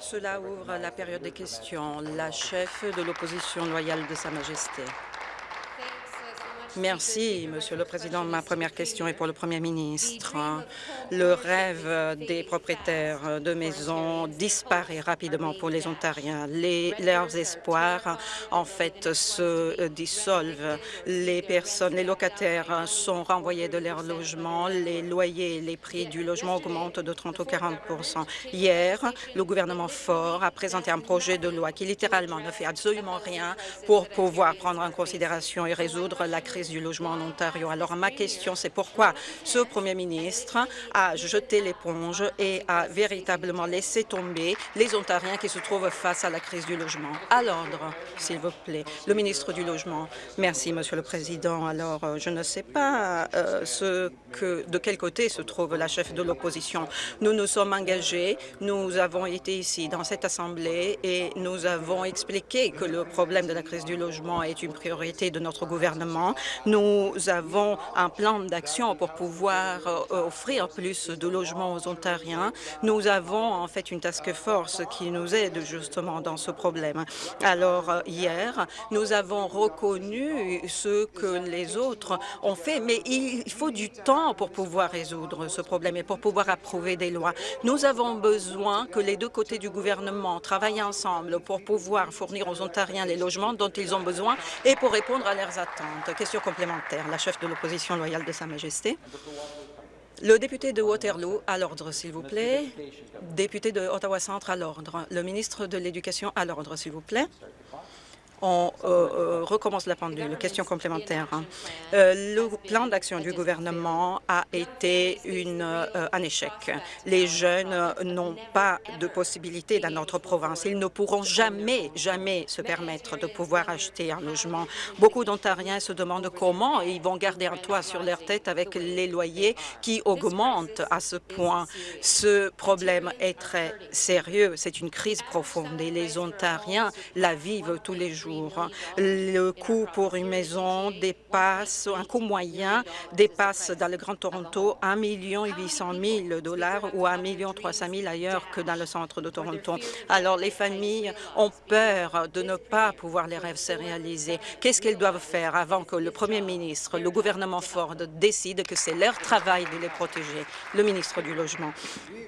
Cela ouvre la période des questions. La chef de l'opposition loyale de Sa Majesté. Merci, Monsieur le Président. Ma première question est pour le Premier ministre. Le rêve des propriétaires de maisons disparaît rapidement pour les Ontariens. Les, leurs espoirs, en fait, se dissolvent. Les personnes, les locataires sont renvoyés de leur logement. Les loyers, les prix du logement augmentent de 30 ou 40 Hier, le gouvernement Ford a présenté un projet de loi qui littéralement ne fait absolument rien pour pouvoir prendre en considération et résoudre la crise du logement en Ontario. Alors, ma question, c'est pourquoi ce premier ministre a jeté l'éponge et a véritablement laissé tomber les Ontariens qui se trouvent face à la crise du logement? À l'ordre, s'il vous plaît. Le ministre du Logement. Merci, Monsieur le Président. Alors, euh, je ne sais pas euh, ce que, de quel côté se trouve la chef de l'opposition. Nous nous sommes engagés, nous avons été ici dans cette Assemblée et nous avons expliqué que le problème de la crise du logement est une priorité de notre gouvernement. Nous avons un plan d'action pour pouvoir euh, offrir plus de logements aux Ontariens. Nous avons en fait une task force qui nous aide justement dans ce problème. Alors euh, hier, nous avons reconnu ce que les autres ont fait, mais il faut du temps pour pouvoir résoudre ce problème et pour pouvoir approuver des lois. Nous avons besoin que les deux côtés du gouvernement travaillent ensemble pour pouvoir fournir aux Ontariens les logements dont ils ont besoin et pour répondre à leurs attentes. Complémentaire, la chef de l'opposition loyale de Sa Majesté. Le député de Waterloo, à l'ordre, s'il vous plaît. Député de Ottawa-Centre, à l'ordre. Le ministre de l'Éducation, à l'ordre, s'il vous plaît on euh, euh, recommence la pendule. Question complémentaire. Hein. Euh, le plan d'action du gouvernement a été un échec. Les jeunes n'ont pas de possibilité dans notre province. Ils ne pourront jamais, jamais se permettre de pouvoir acheter un logement. Beaucoup d'Ontariens se demandent comment ils vont garder un toit sur leur tête avec les loyers qui augmentent à ce point. Ce problème est très sérieux. C'est une crise profonde et les Ontariens la vivent tous les jours. Le coût pour une maison dépasse, un coût moyen dépasse dans le Grand Toronto 1 800 000 dollars ou 1 300 000 ailleurs que dans le centre de Toronto. Alors, les familles ont peur de ne pas pouvoir les rêves se réaliser. Qu'est-ce qu'elles doivent faire avant que le premier ministre, le gouvernement Ford décide que c'est leur travail de les protéger? Le ministre du Logement.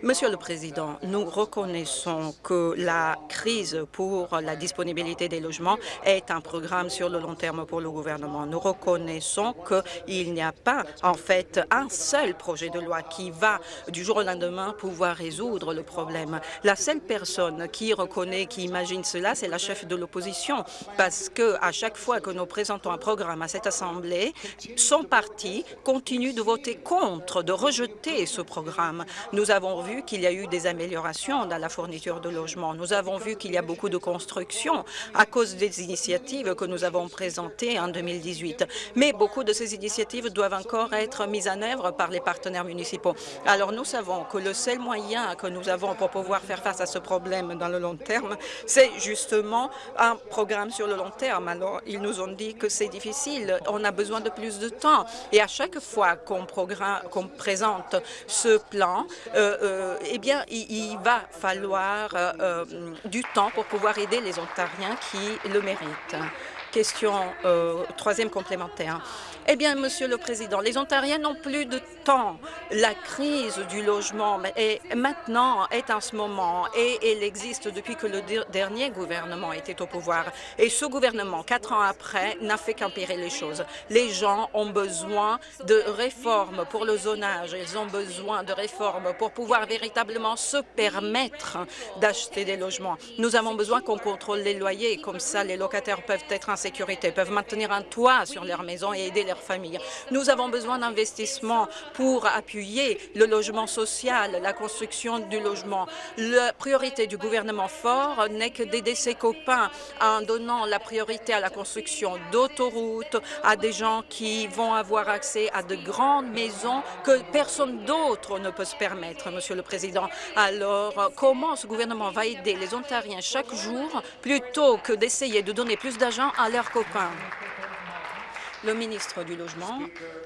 Monsieur le Président, nous reconnaissons que la crise pour la disponibilité des logements est un programme sur le long terme pour le gouvernement. Nous reconnaissons qu'il n'y a pas, en fait, un seul projet de loi qui va, du jour au lendemain, pouvoir résoudre le problème. La seule personne qui reconnaît, qui imagine cela, c'est la chef de l'opposition, parce que à chaque fois que nous présentons un programme à cette Assemblée, son parti continue de voter contre, de rejeter ce programme. Nous avons vu qu'il y a eu des améliorations dans la fourniture de logements. Nous avons vu qu'il y a beaucoup de construction à cause des initiatives que nous avons présentées en 2018. Mais beaucoup de ces initiatives doivent encore être mises en œuvre par les partenaires municipaux. Alors nous savons que le seul moyen que nous avons pour pouvoir faire face à ce problème dans le long terme, c'est justement un programme sur le long terme. Alors ils nous ont dit que c'est difficile, on a besoin de plus de temps. Et à chaque fois qu'on présente ce plan, euh, euh, eh bien, il, va falloir euh, du temps pour pouvoir aider les Ontariens qui le Question troisième complémentaire. Eh bien, Monsieur le Président, les Ontariens n'ont plus de temps. La crise du logement est maintenant est en ce moment et elle existe depuis que le dernier gouvernement était au pouvoir. Et ce gouvernement, quatre ans après, n'a fait qu'empirer les choses. Les gens ont besoin de réformes pour le zonage. Ils ont besoin de réformes pour pouvoir véritablement se permettre d'acheter des logements. Nous avons besoin qu'on contrôle les loyers. Comme ça, les locataires peuvent être en sécurité, peuvent maintenir un toit sur leur maison et aider leurs Nous avons besoin d'investissements pour appuyer le logement social, la construction du logement. La priorité du gouvernement fort n'est que d'aider ses copains en donnant la priorité à la construction d'autoroutes, à des gens qui vont avoir accès à de grandes maisons que personne d'autre ne peut se permettre, Monsieur le Président. Alors, comment ce gouvernement va aider les Ontariens chaque jour plutôt que d'essayer de donner plus d'argent à leurs copains? Le ministre du Logement.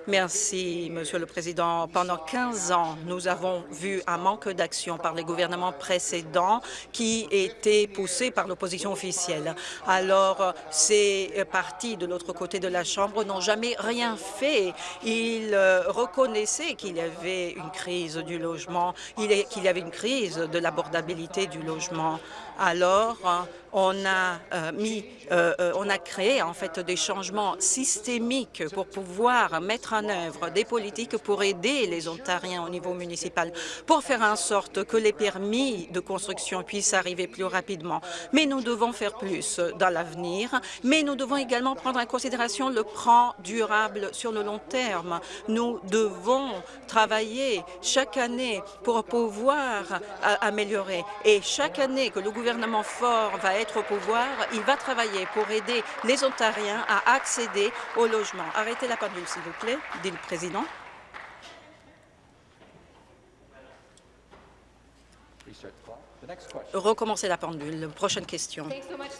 Merci, Monsieur le Président. Pendant 15 ans, nous avons vu un manque d'action par les gouvernements précédents qui était poussé par l'opposition officielle. Alors, ces partis de l'autre côté de la Chambre n'ont jamais rien fait. Ils euh, reconnaissaient qu'il y avait une crise du logement, qu'il y avait une crise de l'abordabilité du logement. Alors, on a euh, mis, euh, euh, on a créé en fait des changements systémiques pour pouvoir mettre en œuvre des politiques pour aider les Ontariens au niveau municipal, pour faire en sorte que les permis de construction puissent arriver plus rapidement. Mais nous devons faire plus dans l'avenir, mais nous devons également prendre en considération le plan durable sur le long terme. Nous devons travailler chaque année pour pouvoir améliorer. Et chaque année que le gouvernement fort va être au pouvoir, il va travailler pour aider les Ontariens à accéder au logement. Arrêtez la pendule, s'il vous plaît, dit le président. Recommencer la pendule. Prochaine question.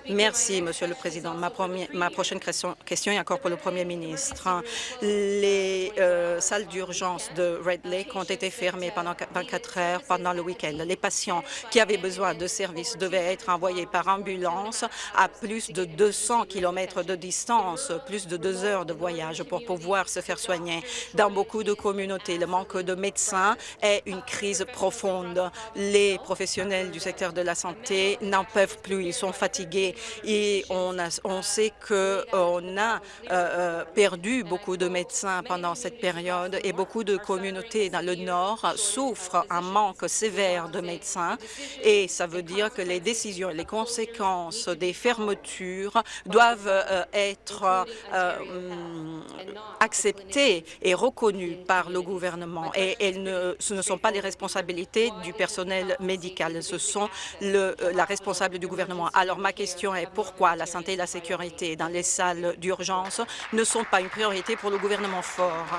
Merci, Monsieur le Président. Ma, ma prochaine question, question, est encore pour le Premier ministre. Les euh, salles d'urgence de Red Lake ont été fermées pendant 24 heures pendant le week-end. Les patients qui avaient besoin de services devaient être envoyés par ambulance à plus de 200 km de distance, plus de deux heures de voyage pour pouvoir se faire soigner. Dans beaucoup de communautés, le manque de médecins est une crise profonde. Les professionnels du secteur de la santé n'en peuvent plus, ils sont fatigués et on, sait qu'on a euh, euh, perdu beaucoup de médecins pendant cette période et beaucoup de communautés dans le Nord souffrent un manque sévère de médecins et ça veut dire que les décisions et les conséquences des fermetures doivent euh, être acceptées et reconnues par le gouvernement et ce ne sont pas les responsabilités du personnel médical, sont le, euh, la responsable du gouvernement. Alors ma question est pourquoi la santé et la sécurité dans les salles d'urgence ne sont pas une priorité pour le gouvernement fort?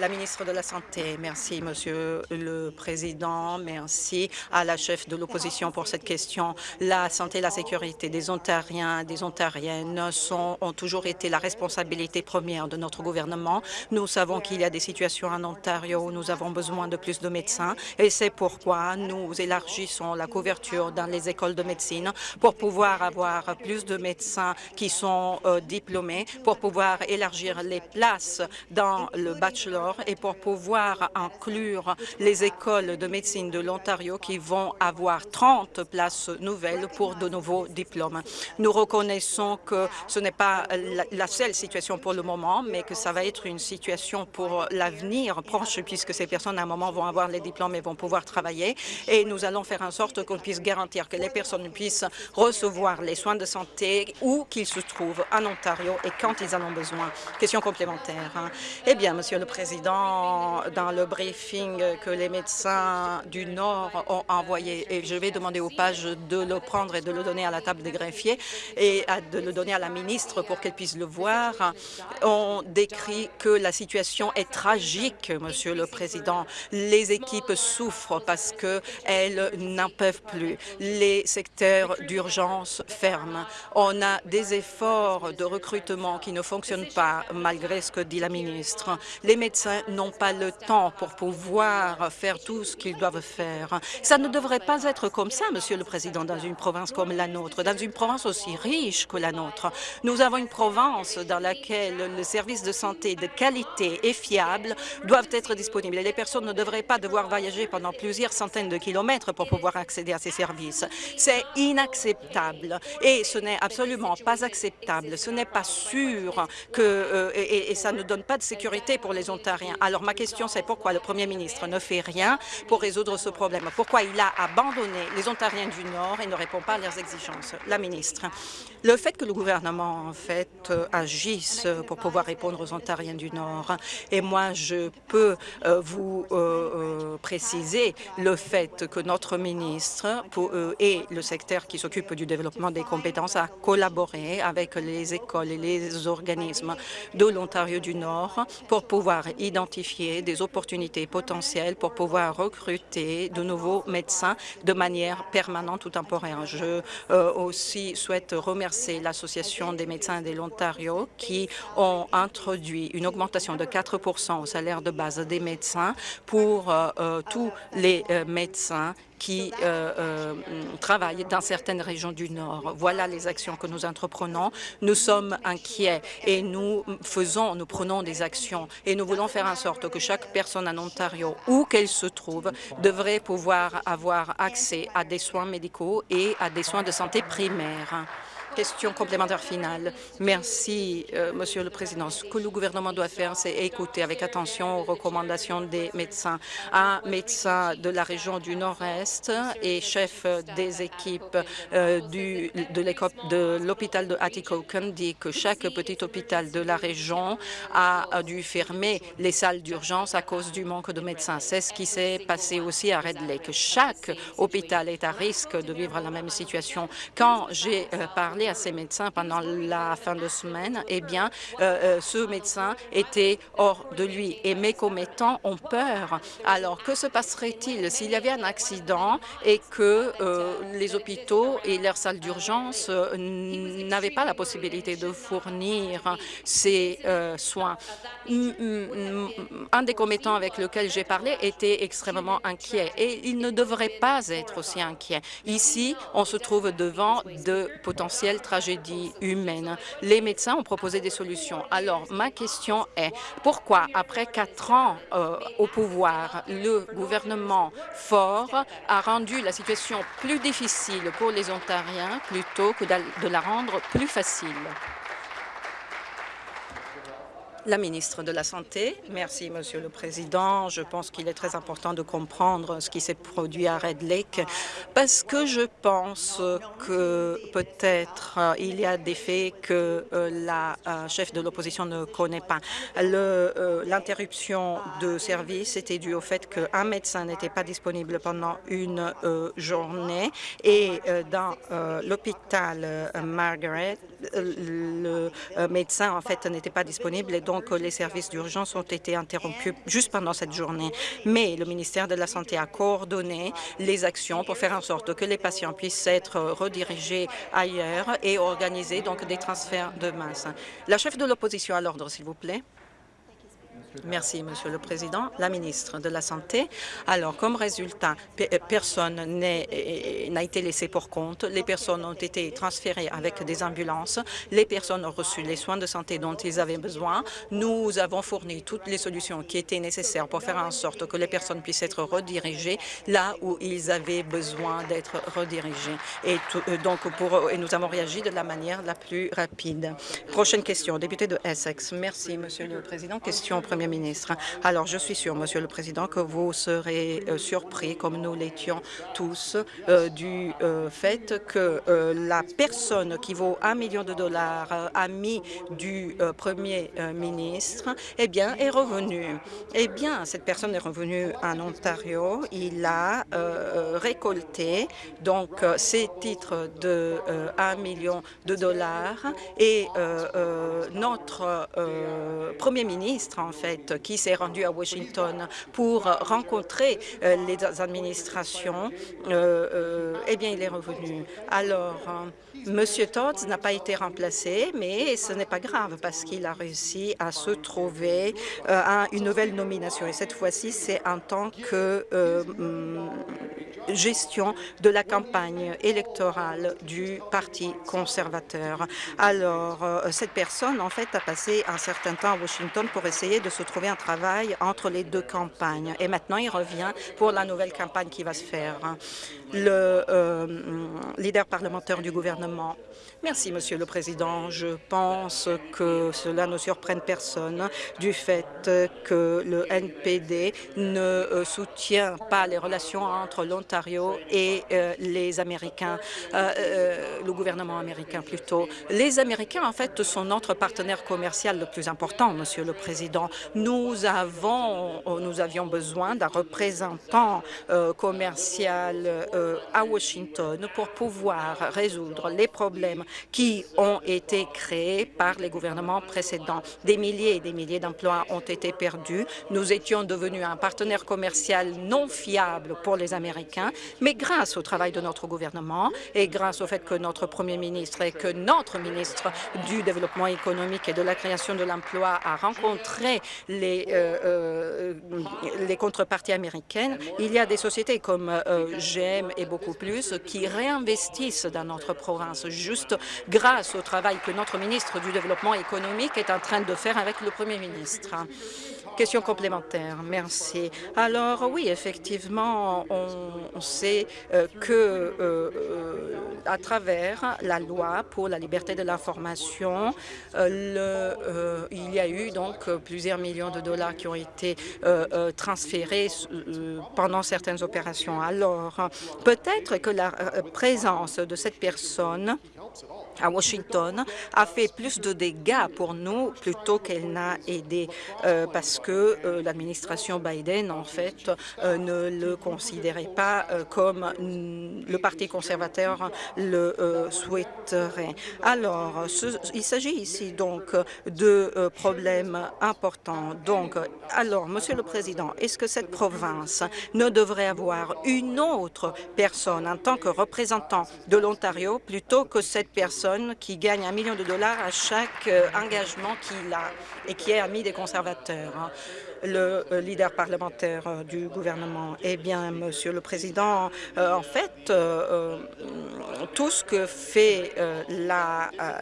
La ministre de la Santé. Merci, Monsieur le Président. Merci à la chef de l'opposition pour cette question. La santé et la sécurité des Ontariens des Ontariennes sont, ont toujours été la responsabilité première de notre gouvernement. Nous savons qu'il y a des situations en Ontario où nous avons besoin de plus de médecins et c'est pourquoi nous élargissons la couverture dans les écoles de médecine pour pouvoir avoir plus de médecins qui sont euh, diplômés, pour pouvoir élargir les places dans le bachelor et pour pouvoir inclure les écoles de médecine de l'Ontario qui vont avoir 30 places nouvelles pour de nouveaux diplômes. Nous reconnaissons que ce n'est pas la seule situation pour le moment, mais que ça va être une situation pour l'avenir proche, puisque ces personnes, à un moment, vont avoir les diplômes et vont pouvoir travailler. Et nous allons faire en sorte qu'on puisse garantir que les personnes puissent recevoir les soins de santé où qu'ils se trouvent en Ontario et quand ils en ont besoin. Question complémentaire. Eh bien, Monsieur le Président, dans le briefing que les médecins du Nord ont envoyé. Et je vais demander aux pages de le prendre et de le donner à la table des greffiers et de le donner à la ministre pour qu'elle puisse le voir. On décrit que la situation est tragique, Monsieur le Président. Les équipes souffrent parce qu'elles n'en peuvent plus. Les secteurs d'urgence ferment. On a des efforts de recrutement qui ne fonctionnent pas, malgré ce que dit la ministre. Les médecins n'ont pas le temps pour pouvoir faire tout ce qu'ils doivent faire. Ça ne devrait pas être comme ça, Monsieur le Président, dans une province comme la nôtre, dans une province aussi riche que la nôtre. Nous avons une province dans laquelle les services de santé de qualité et fiables doivent être disponibles. Et les personnes ne devraient pas devoir voyager pendant plusieurs centaines de kilomètres pour pouvoir accéder à ces services. C'est inacceptable et ce n'est absolument pas acceptable. Ce n'est pas sûr euh, et, et ça ne donne pas de sécurité pour les Ontariens alors ma question, c'est pourquoi le Premier ministre ne fait rien pour résoudre ce problème? Pourquoi il a abandonné les Ontariens du Nord et ne répond pas à leurs exigences? La ministre, le fait que le gouvernement en fait euh, agisse pour pouvoir répondre aux Ontariens du Nord, et moi je peux euh, vous euh, préciser le fait que notre ministre et le secteur qui s'occupe du développement des compétences a collaboré avec les écoles et les organismes de l'Ontario du Nord pour pouvoir identifier des opportunités potentielles pour pouvoir recruter de nouveaux médecins de manière permanente ou temporaire. Je euh, aussi souhaite remercier l'Association des médecins de l'Ontario qui ont introduit une augmentation de 4% au salaire de base des médecins pour euh, euh, tous les médecins qui euh, euh, travaillent dans certaines régions du Nord. Voilà les actions que nous entreprenons. Nous sommes inquiets et nous faisons, nous prenons des actions et nous voulons faire en sorte que chaque personne en Ontario, où qu'elle se trouve, devrait pouvoir avoir accès à des soins médicaux et à des soins de santé primaires. Question complémentaire finale. Merci, euh, Monsieur le Président. Ce que le gouvernement doit faire, c'est écouter avec attention aux recommandations des médecins. Un médecin de la région du Nord-Est et chef des équipes euh, de l'hôpital de Atikokan dit que chaque petit hôpital de la région a dû fermer les salles d'urgence à cause du manque de médecins. C'est ce qui s'est passé aussi à Red Lake. Chaque hôpital est à risque de vivre la même situation. Quand j'ai euh, parlé à ces médecins pendant la fin de semaine, eh bien, euh, euh, ce médecin était hors de lui et mes commettants ont peur. Alors, que se passerait-il s'il y avait un accident et que euh, les hôpitaux et leurs salles d'urgence n'avaient pas la possibilité de fournir ces soins? Un des commettants avec lequel j'ai parlé était extrêmement inquiet et il ne devrait pas être aussi inquiet. Ici, on se trouve devant de potentiels tragédie humaine. Les médecins ont proposé des solutions. Alors, ma question est, pourquoi, après quatre ans euh, au pouvoir, le gouvernement fort a rendu la situation plus difficile pour les Ontariens plutôt que de la rendre plus facile? La ministre de la Santé. Merci, Monsieur le Président. Je pense qu'il est très important de comprendre ce qui s'est produit à Red Lake parce que je pense que peut-être euh, il y a des faits que euh, la euh, chef de l'opposition ne connaît pas. L'interruption de service était due au fait qu'un médecin n'était pas disponible pendant une journée et dans l'hôpital Margaret, le médecin en fait n'était pas disponible et donc les services d'urgence ont été interrompus juste pendant cette journée. Mais le ministère de la Santé a coordonné les actions pour faire en sorte que les patients puissent être redirigés ailleurs et organiser donc des transferts de masse. La chef de l'opposition à l'ordre, s'il vous plaît. Merci, Monsieur le Président. La ministre de la Santé. Alors, comme résultat, euh, personne euh, n'a été laissé pour compte. Les personnes ont été transférées avec des ambulances. Les personnes ont reçu les soins de santé dont ils avaient besoin. Nous avons fourni toutes les solutions qui étaient nécessaires pour faire en sorte que les personnes puissent être redirigées là où ils avaient besoin d'être redirigés. Et euh, donc, nous avons réagi de la manière la plus rapide. Prochaine question, député de Essex. Merci, Monsieur le Président. Question Premier ministre. Alors, je suis sûr, Monsieur le Président, que vous serez euh, surpris, comme nous l'étions tous, euh, du euh, fait que la personne qui vaut un million de dollars, ami du Premier ministre, eh bien, est revenue. Eh bien, cette personne est revenue en Ontario. Il a récolté donc ces titres de 1 million de dollars et notre Premier ministre, en qui s'est rendu à Washington pour rencontrer euh, les administrations, euh, euh, eh bien, il est revenu. Alors, Monsieur Todd n'a pas été remplacé, mais ce n'est pas grave parce qu'il a réussi à se trouver à une nouvelle nomination. Et cette fois-ci, c'est en tant que gestion de la campagne électorale du Parti conservateur. Alors, cette personne, en fait, a passé un certain temps à Washington pour essayer de se trouver un travail entre les deux campagnes. Et maintenant, il revient pour la nouvelle campagne qui va se faire. Le euh, leader parlementaire du gouvernement gouvernement. Merci, Monsieur le Président. Je pense que cela ne surprenne personne du fait que le NPD ne euh, soutient pas les relations entre l'Ontario et les Américains, le gouvernement américain plutôt. Les Américains, en fait, sont notre partenaire commercial le plus important, Monsieur le Président. Nous avons, nous avions besoin d'un représentant commercial à Washington pour pouvoir résoudre les problèmes qui ont été créés par les gouvernements précédents. Des milliers et des milliers d'emplois ont été perdus. Nous étions devenus un partenaire commercial non fiable pour les Américains, mais grâce au travail de notre gouvernement et grâce au fait que notre premier ministre et que notre ministre du Développement économique et de la création de l'emploi a rencontré les, euh, euh, les contreparties américaines, il y a des sociétés comme euh, GM et beaucoup plus qui réinvestissent dans notre province, juste grâce au travail que notre ministre du Développement économique est en train de faire avec le Premier ministre. Question complémentaire. Merci. Alors, oui, effectivement, on sait euh, que euh, euh, à travers la loi pour la liberté de l'information, il y a eu donc plusieurs millions de dollars qui ont été transférés pendant certaines opérations. Alors, peut-être que la présence de cette personne à Washington a fait plus de dégâts pour nous plutôt qu'elle n'a aidé euh, parce que euh, l'administration Biden, en fait, euh, ne le considérait pas comme le Parti conservateur le souhaiterait. Alors, il s'agit ici donc de problèmes importants. Donc, alors, Monsieur le Président, est-ce que cette province ne devrait avoir une autre personne en tant que représentant de l'Ontario plutôt que cette personne qui gagne un million de dollars à chaque euh, engagement qu'il a et qui est ami des conservateurs. Le euh, leader parlementaire euh, du gouvernement. Eh bien, Monsieur le Président, euh, en fait, tout ce que fait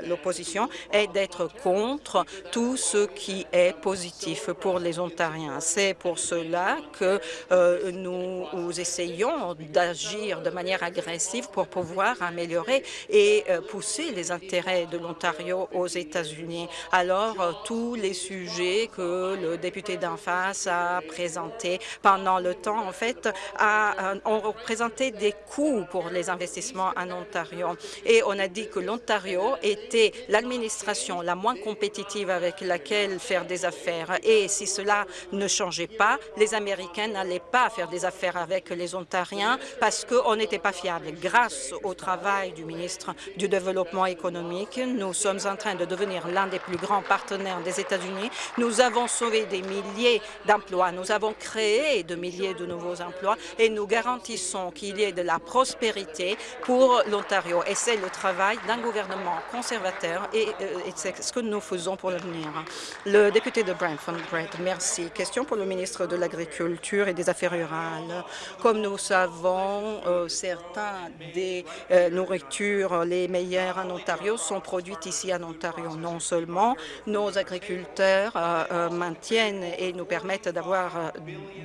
l'opposition est d'être contre tout ce qui est positif pour les Ontariens. C'est pour cela que nous essayons d'agir de manière agressive pour pouvoir améliorer et pousser les intérêts de l'Ontario aux États-Unis. Alors, tous les sujets que le député d'en face a présenté pendant le temps, en fait, a, euh, ont représenté des coûts pour les investissements en Ontario. Et on a dit que l'Ontario était l'administration la moins compétitive avec laquelle faire des affaires. Et si cela ne changeait pas, les Américains n'allaient pas faire des affaires avec les Ontariens parce qu'on n'était pas fiable. Grâce au travail du ministre du Développement économique, nous sommes en train de devenir l'un des plus grands partenaires des États-Unis. Nous avons sauvé des milliers d'emplois. Nous avons créé de milliers de nouveaux emplois et nous garantissons qu'il y ait de la prospérité pour l'Ontario. Et c'est le travail d'un gouvernement conservateur et, euh, c'est ce que nous faisons pour l'avenir. Le député de Brantford, merci. Question pour le ministre de l'Agriculture et des Affaires rurales. Comme nous savons, euh, certains des euh, nourritures les meilleures en Ontario sont produites ici en Ontario. Non seulement nos agriculteurs maintiennent et nous permettent d'avoir euh,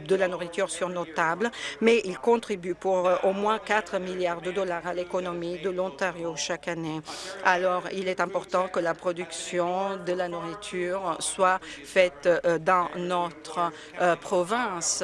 de la nourriture sur nos tables, mais ils contribuent pour euh, au moins 4 milliards de dollars à l'économie de l'Ontario chaque année. Alors, il est important que la production de la nourriture soit faite euh, dans notre province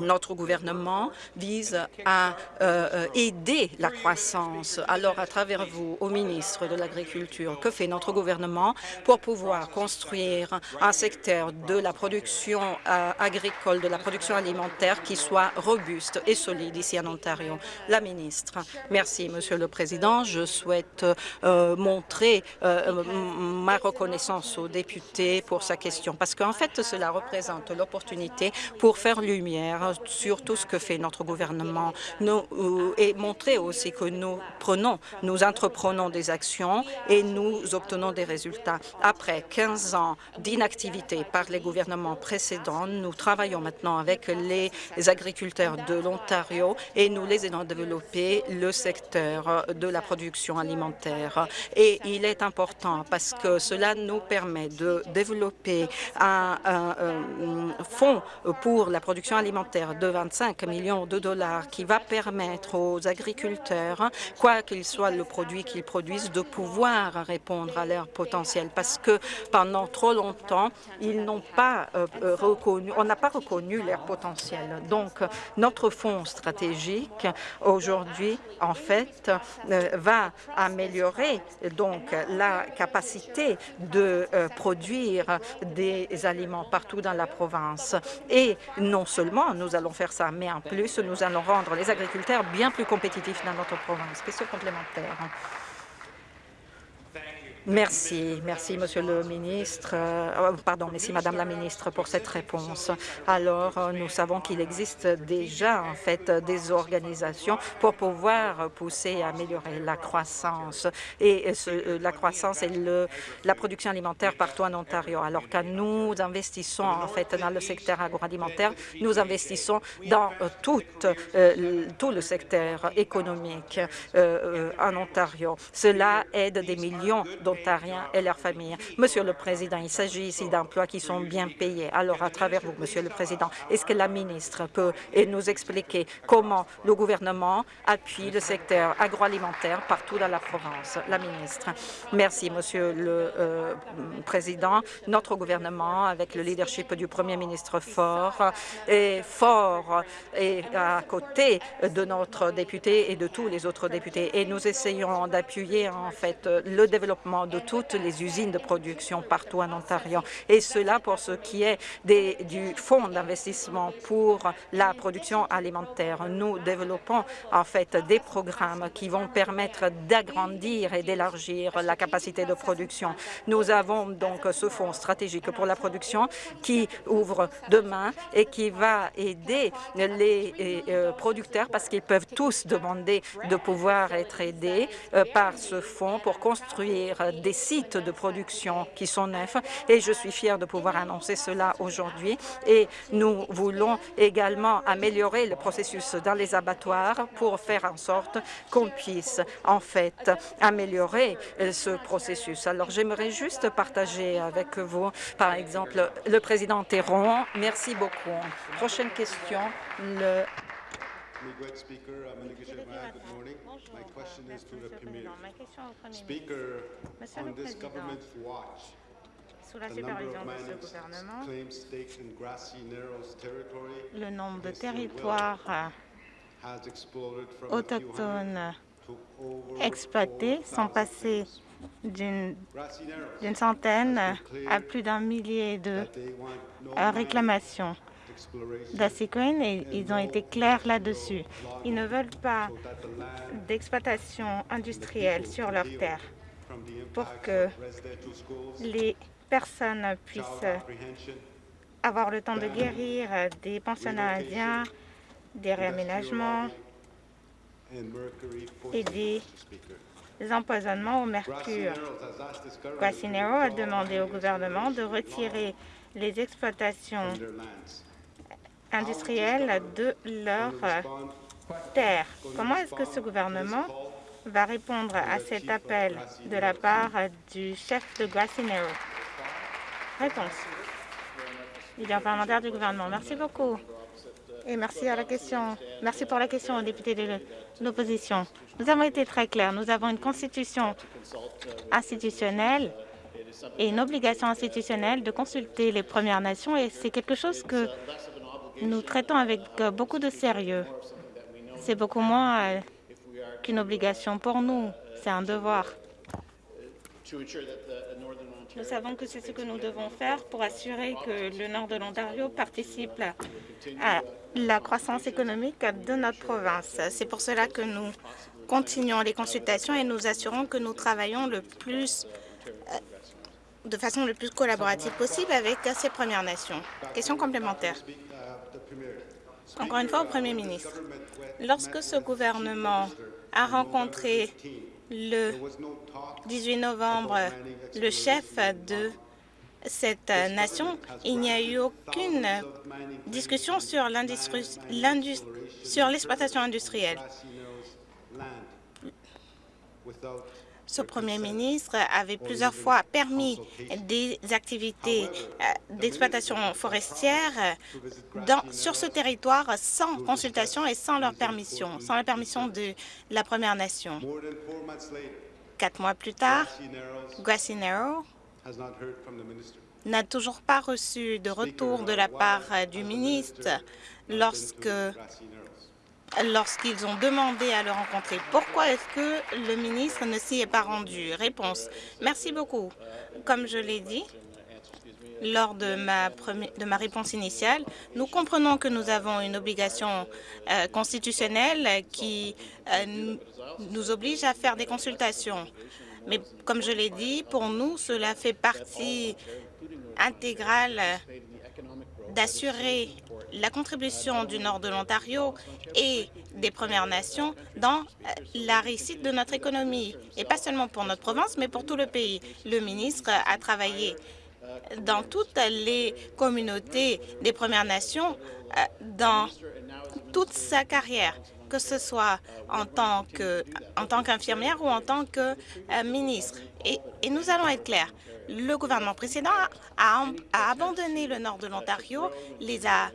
notre gouvernement vise à euh, euh, aider la croissance. Alors, à travers vous, au ministre de l'Agriculture, que fait notre gouvernement pour pouvoir construire un secteur de la production euh, agricole, de la production alimentaire qui soit robuste et solide ici en Ontario? La ministre. Merci, Monsieur le Président. Je souhaite montrer ma reconnaissance aux députés pour sa question, parce qu'en fait, cela représente l'opportunité pour faire lumière sur tout ce que fait notre gouvernement nous, euh, et montrer aussi que nous prenons, nous entreprenons des actions et nous obtenons des résultats. Après 15 ans d'inactivité par les gouvernements précédents, nous travaillons maintenant avec les agriculteurs de l'Ontario et nous les aidons à développer le secteur de la production alimentaire. Et il est important parce que cela nous permet de développer un, un fonds pour la production alimentaire de 25 millions de dollars qui va permettre aux agriculteurs, quoi qu'il soit le produit qu'ils produisent, de pouvoir répondre à leur potentiel parce que pendant trop longtemps, ils n'ont pas euh, euh, reconnu, on n'a pas reconnu leur potentiel. Donc, notre fonds stratégique aujourd'hui, en fait, euh, va améliorer donc la capacité de produire des aliments partout dans la province. Et non seulement nous allons faire ça, mais en plus, nous allons rendre les agriculteurs bien plus compétitifs dans notre province. Question complémentaire. Merci, merci, Monsieur le ministre. Euh, pardon, merci, Madame la ministre, pour cette réponse. Alors, euh, nous savons qu'il existe déjà, en fait, des organisations pour pouvoir pousser et améliorer la croissance et euh, la croissance et la production alimentaire partout en Ontario. Alors, quand nous investissons, en fait, dans le secteur agroalimentaire, nous investissons dans tout, tout le secteur économique en Ontario. Cela aide des millions et leurs familles. Monsieur le Président, il s'agit ici d'emplois qui sont bien payés. Alors, à travers vous, Monsieur le Président, est-ce que la ministre peut nous expliquer comment le gouvernement appuie le secteur agroalimentaire partout dans la province? La ministre. Merci, Monsieur le euh, Président. Notre gouvernement, avec le leadership du Premier ministre fort, est fort et à côté de notre député et de tous les autres députés. Et nous essayons d'appuyer en fait le développement de toutes les usines de production partout en Ontario. Et cela pour ce qui est du fonds d'investissement pour la production alimentaire. Nous développons en fait des programmes qui vont permettre d'agrandir et d'élargir la capacité de production. Nous avons donc ce fonds stratégique pour la production qui ouvre demain et qui va aider les euh, producteurs parce qu'ils peuvent tous demander de pouvoir être aidés euh, par ce fonds pour construire des sites de production qui sont neufs et je suis fière de pouvoir annoncer cela aujourd'hui. Et nous voulons également améliorer le processus dans les abattoirs pour faire en sorte qu'on puisse en fait améliorer ce processus. Alors j'aimerais juste partager avec vous, par exemple, le président Théron. Merci beaucoup. Prochaine question, le Ma question au Premier ministre. Monsieur le Président, sous la supervision de ce gouvernement, le nombre de territoires autochtones exploités sont passés d'une centaine à plus d'un millier de réclamations et ils ont été clairs là-dessus. Ils ne veulent pas d'exploitation industrielle sur leurs terres pour que les personnes puissent avoir le temps de guérir des pensionnats indiens, des réaménagements et des empoisonnements au mercure. Guacinero a demandé au gouvernement de retirer les exploitations industriels de leur terre. Comment est-ce que ce gouvernement va répondre à cet appel de la part du chef de Grassinero Réponse. Leader parlementaire du gouvernement. Merci beaucoup. Et merci à la question. Merci pour la question aux députés de l'opposition. Nous avons été très clairs. Nous avons une constitution institutionnelle et une obligation institutionnelle de consulter les Premières Nations et c'est quelque chose que nous traitons avec euh, beaucoup de sérieux. C'est beaucoup moins euh, qu'une obligation pour nous, c'est un devoir. Nous savons que c'est ce que nous devons faire pour assurer que le nord de l'Ontario participe à la croissance économique de notre province. C'est pour cela que nous continuons les consultations et nous assurons que nous travaillons le plus, euh, de façon le plus collaborative possible avec ces Premières Nations. Question complémentaire. Encore une fois, au Premier ministre, lorsque ce gouvernement a rencontré le 18 novembre le chef de cette nation, il n'y a eu aucune discussion sur l'exploitation industrielle. Ce Premier ministre avait plusieurs fois permis des activités euh, d'exploitation forestière dans, sur ce territoire sans consultation et sans leur permission, sans la permission de la Première Nation. Quatre mois plus tard, Grassy Narrow n'a toujours pas reçu de retour de la part du ministre lorsque lorsqu'ils ont demandé à le rencontrer. Pourquoi est-ce que le ministre ne s'y est pas rendu? Réponse. Merci beaucoup. Comme je l'ai dit, lors de ma, réponse initiale, nous comprenons que nous avons une obligation euh, constitutionnelle qui euh, nous oblige à faire des consultations. Mais comme je l'ai dit, pour nous, cela fait partie intégrale d'assurer la contribution du nord de l'Ontario et des Premières Nations dans euh, la réussite de notre économie, et pas seulement pour notre province, mais pour tout le pays. Le ministre a travaillé dans toutes les communautés des Premières Nations euh, dans toute sa carrière, que ce soit en tant qu'infirmière ou en tant que euh, ministre. Et, nous allons être clairs, le gouvernement précédent a, abandonné le nord de l'Ontario, les a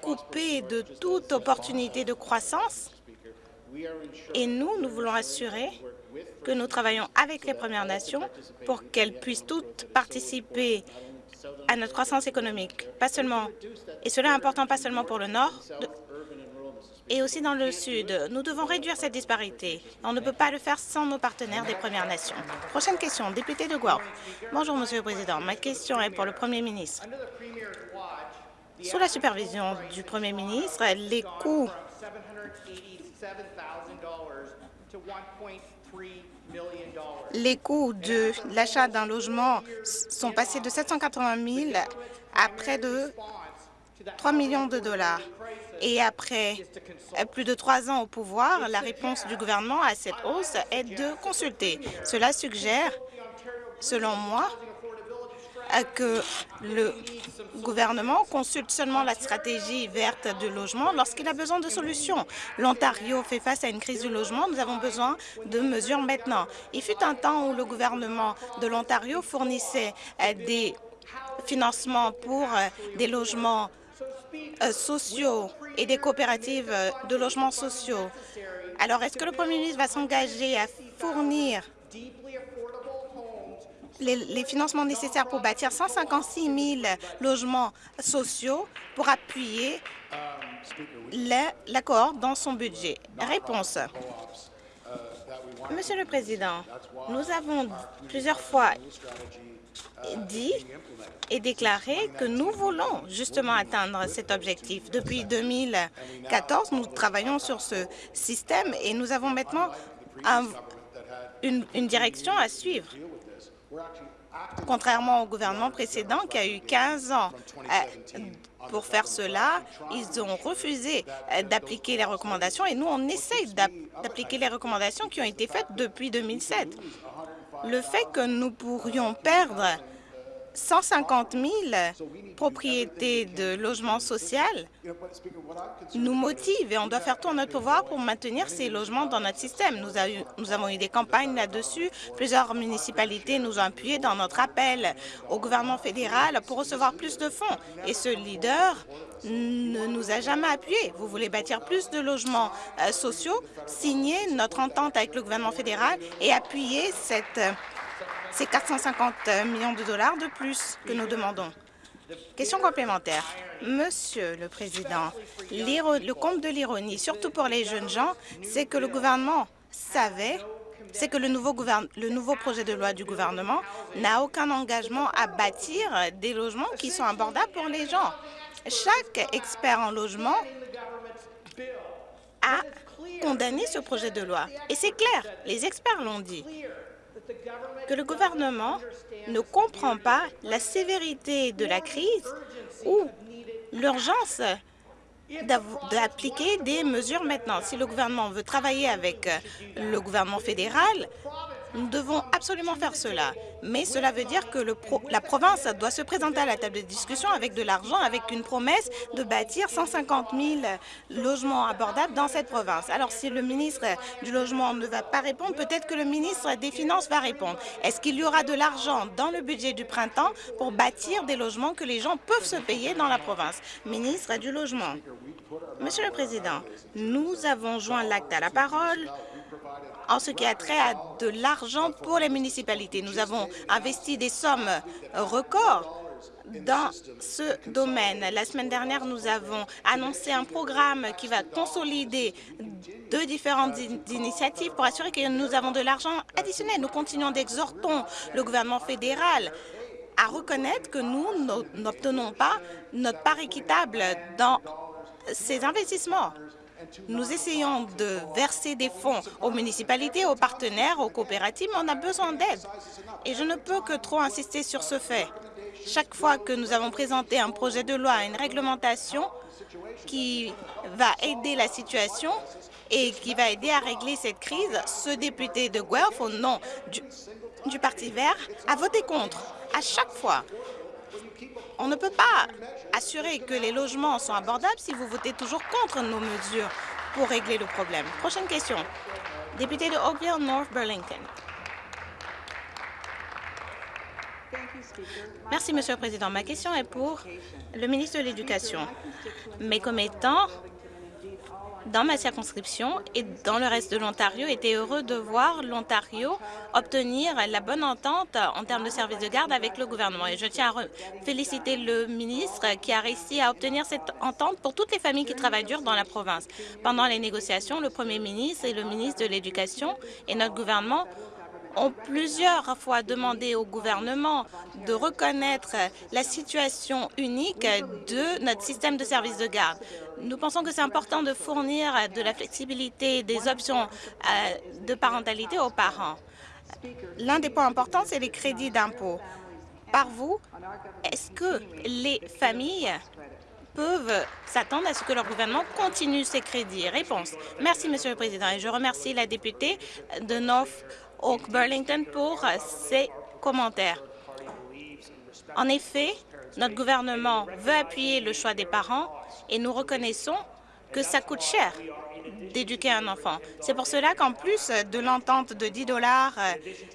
coupés de toute opportunité de croissance. Et nous, nous voulons assurer que nous travaillons avec les Premières Nations pour qu'elles puissent toutes participer à notre croissance économique, pas seulement, et cela est important pas seulement pour le Nord, et aussi dans le Sud. Nous devons réduire cette disparité. On ne peut pas le faire sans nos partenaires des Premières Nations. Prochaine question, député de Guelph. Bonjour, Monsieur le Président. Ma question est pour le Premier ministre. Sous la supervision du Premier ministre, les coûts les coûts de l'achat d'un logement sont passés de 780 000 à près de 3 millions de dollars. Et après plus de trois ans au pouvoir, la réponse du gouvernement à cette hausse est de consulter. Cela suggère, selon moi, que le gouvernement consulte seulement la stratégie verte du logement lorsqu'il a besoin de solutions. L'Ontario fait face à une crise du logement. Nous avons besoin de mesures maintenant. Il fut un temps où le gouvernement de l'Ontario fournissait euh, des financements pour euh, des logements euh, sociaux et des coopératives euh, de logements sociaux. Alors, est-ce que le Premier ministre va s'engager à fournir les, financements nécessaires pour bâtir 156 000 logements sociaux pour appuyer l'accord dans son budget? Réponse. Monsieur le Président, nous avons plusieurs fois dit et déclaré que nous voulons justement atteindre cet objectif. Depuis 2014, nous travaillons sur ce système et nous avons maintenant une, une direction à suivre. Contrairement au gouvernement précédent qui a eu 15 ans euh, pour faire cela, ils ont refusé euh, d'appliquer les recommandations et nous, on essaye d'appliquer les recommandations qui ont été faites depuis 2007. Le fait que nous pourrions perdre 150 000 propriétés de logements sociaux nous motivent et on doit faire tout en notre pouvoir pour maintenir ces logements dans notre système. Nous, avons eu des campagnes là-dessus. Plusieurs municipalités nous ont appuyés dans notre appel au gouvernement fédéral pour recevoir plus de fonds. Et ce leader ne nous a jamais appuyés. Vous voulez bâtir plus de logements euh, sociaux, signer notre entente avec le gouvernement fédéral et appuyer cette c'est 450 millions de dollars de plus que nous demandons. Question complémentaire. Monsieur le Président, le compte de l'ironie, surtout pour les jeunes gens, c'est que le gouvernement savait c'est que le nouveau, le nouveau, projet de loi du gouvernement n'a aucun engagement à bâtir des logements qui sont abordables pour les gens. Chaque expert en logement a condamné ce projet de loi. Et c'est clair, les experts l'ont dit que le gouvernement ne comprend pas la sévérité de la crise ou l'urgence d'appliquer des mesures maintenant. Si le gouvernement veut travailler avec le gouvernement fédéral, Nous devons absolument faire cela, mais cela veut dire que la province doit se présenter à la table de discussion avec de l'argent, avec une promesse de bâtir 150 000 logements abordables dans cette province. Alors, si le ministre du Logement ne va pas répondre, peut-être que le ministre des Finances va répondre. Est-ce qu'il y aura de l'argent dans le budget du printemps pour bâtir des logements que les gens peuvent se payer dans la province? Ministre du Logement. Monsieur le Président, nous avons joint l'acte à la parole en ce qui a trait à de l'argent pour les municipalités. Nous avons investi des sommes records dans ce domaine. La semaine dernière, nous avons annoncé un programme qui va consolider deux différentes initiatives pour assurer que nous avons de l'argent additionnel. Nous continuons d'exhorter le gouvernement fédéral à reconnaître que nous n'obtenons pas notre part équitable dans ces investissements. Nous essayons de verser des fonds aux municipalités, aux partenaires, aux coopératives, mais on a besoin d'aide. Et je ne peux que trop insister sur ce fait. Chaque fois que nous avons présenté un projet de loi, une réglementation qui va aider la situation et qui va aider à régler cette crise, ce député de Guelph, au nom du, du Parti vert, a voté contre à chaque fois. On ne peut pas assurer que les logements sont abordables si vous votez toujours contre nos mesures pour régler le problème. Prochaine question. Député de Oakville, North Burlington. Merci, Monsieur le Président. Ma question est pour le ministre de l'Éducation. Mes commettants dans ma circonscription et dans le reste de l'Ontario étaient heureux de voir l'Ontario obtenir la bonne entente en termes de services de garde avec le gouvernement. Et je tiens à féliciter le ministre qui a réussi à obtenir cette entente pour toutes les familles qui travaillent dur dans la province. Pendant les négociations, le premier ministre et le ministre de l'Éducation et notre gouvernement ont plusieurs fois demandé au gouvernement de reconnaître la situation unique de notre système de services de garde. Nous pensons que c'est important de fournir de la flexibilité, des options euh, de parentalité aux parents. L'un des points importants, c'est les crédits d'impôt. Par vous, est-ce que les familles peuvent s'attendre à ce que leur gouvernement continue ces crédits? Réponse. Merci, Monsieur le Président, et je remercie la députée de North Oak Burlington pour ses commentaires. En effet, notre gouvernement veut appuyer le choix des parents et nous reconnaissons que ça coûte cher d'éduquer un enfant. C'est pour cela qu'en plus de l'entente de 10 dollars euh,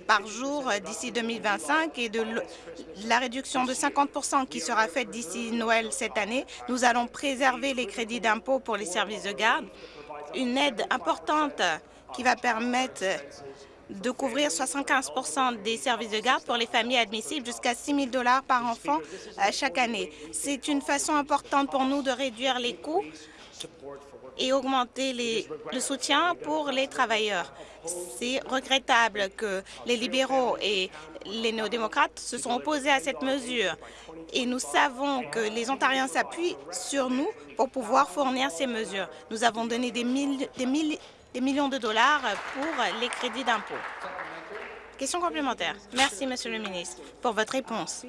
par jour euh, d'ici 2025 et de la réduction de 50% qui sera faite d'ici Noël cette année, nous allons préserver les crédits d'impôt pour les services de garde, une aide importante qui va permettre de couvrir 75% des services de garde pour les familles admissibles jusqu'à 6 000 par enfant euh, chaque année. C'est une façon importante pour nous de réduire les coûts et augmenter le soutien pour les travailleurs. C'est regrettable que les libéraux et les néo-démocrates se sont opposés à cette mesure. Et nous savons que les Ontariens s'appuient sur nous pour pouvoir fournir ces mesures. Nous avons donné des, des, des millions de dollars pour les crédits d'impôt. Question complémentaire. Merci, Monsieur le ministre, pour votre réponse.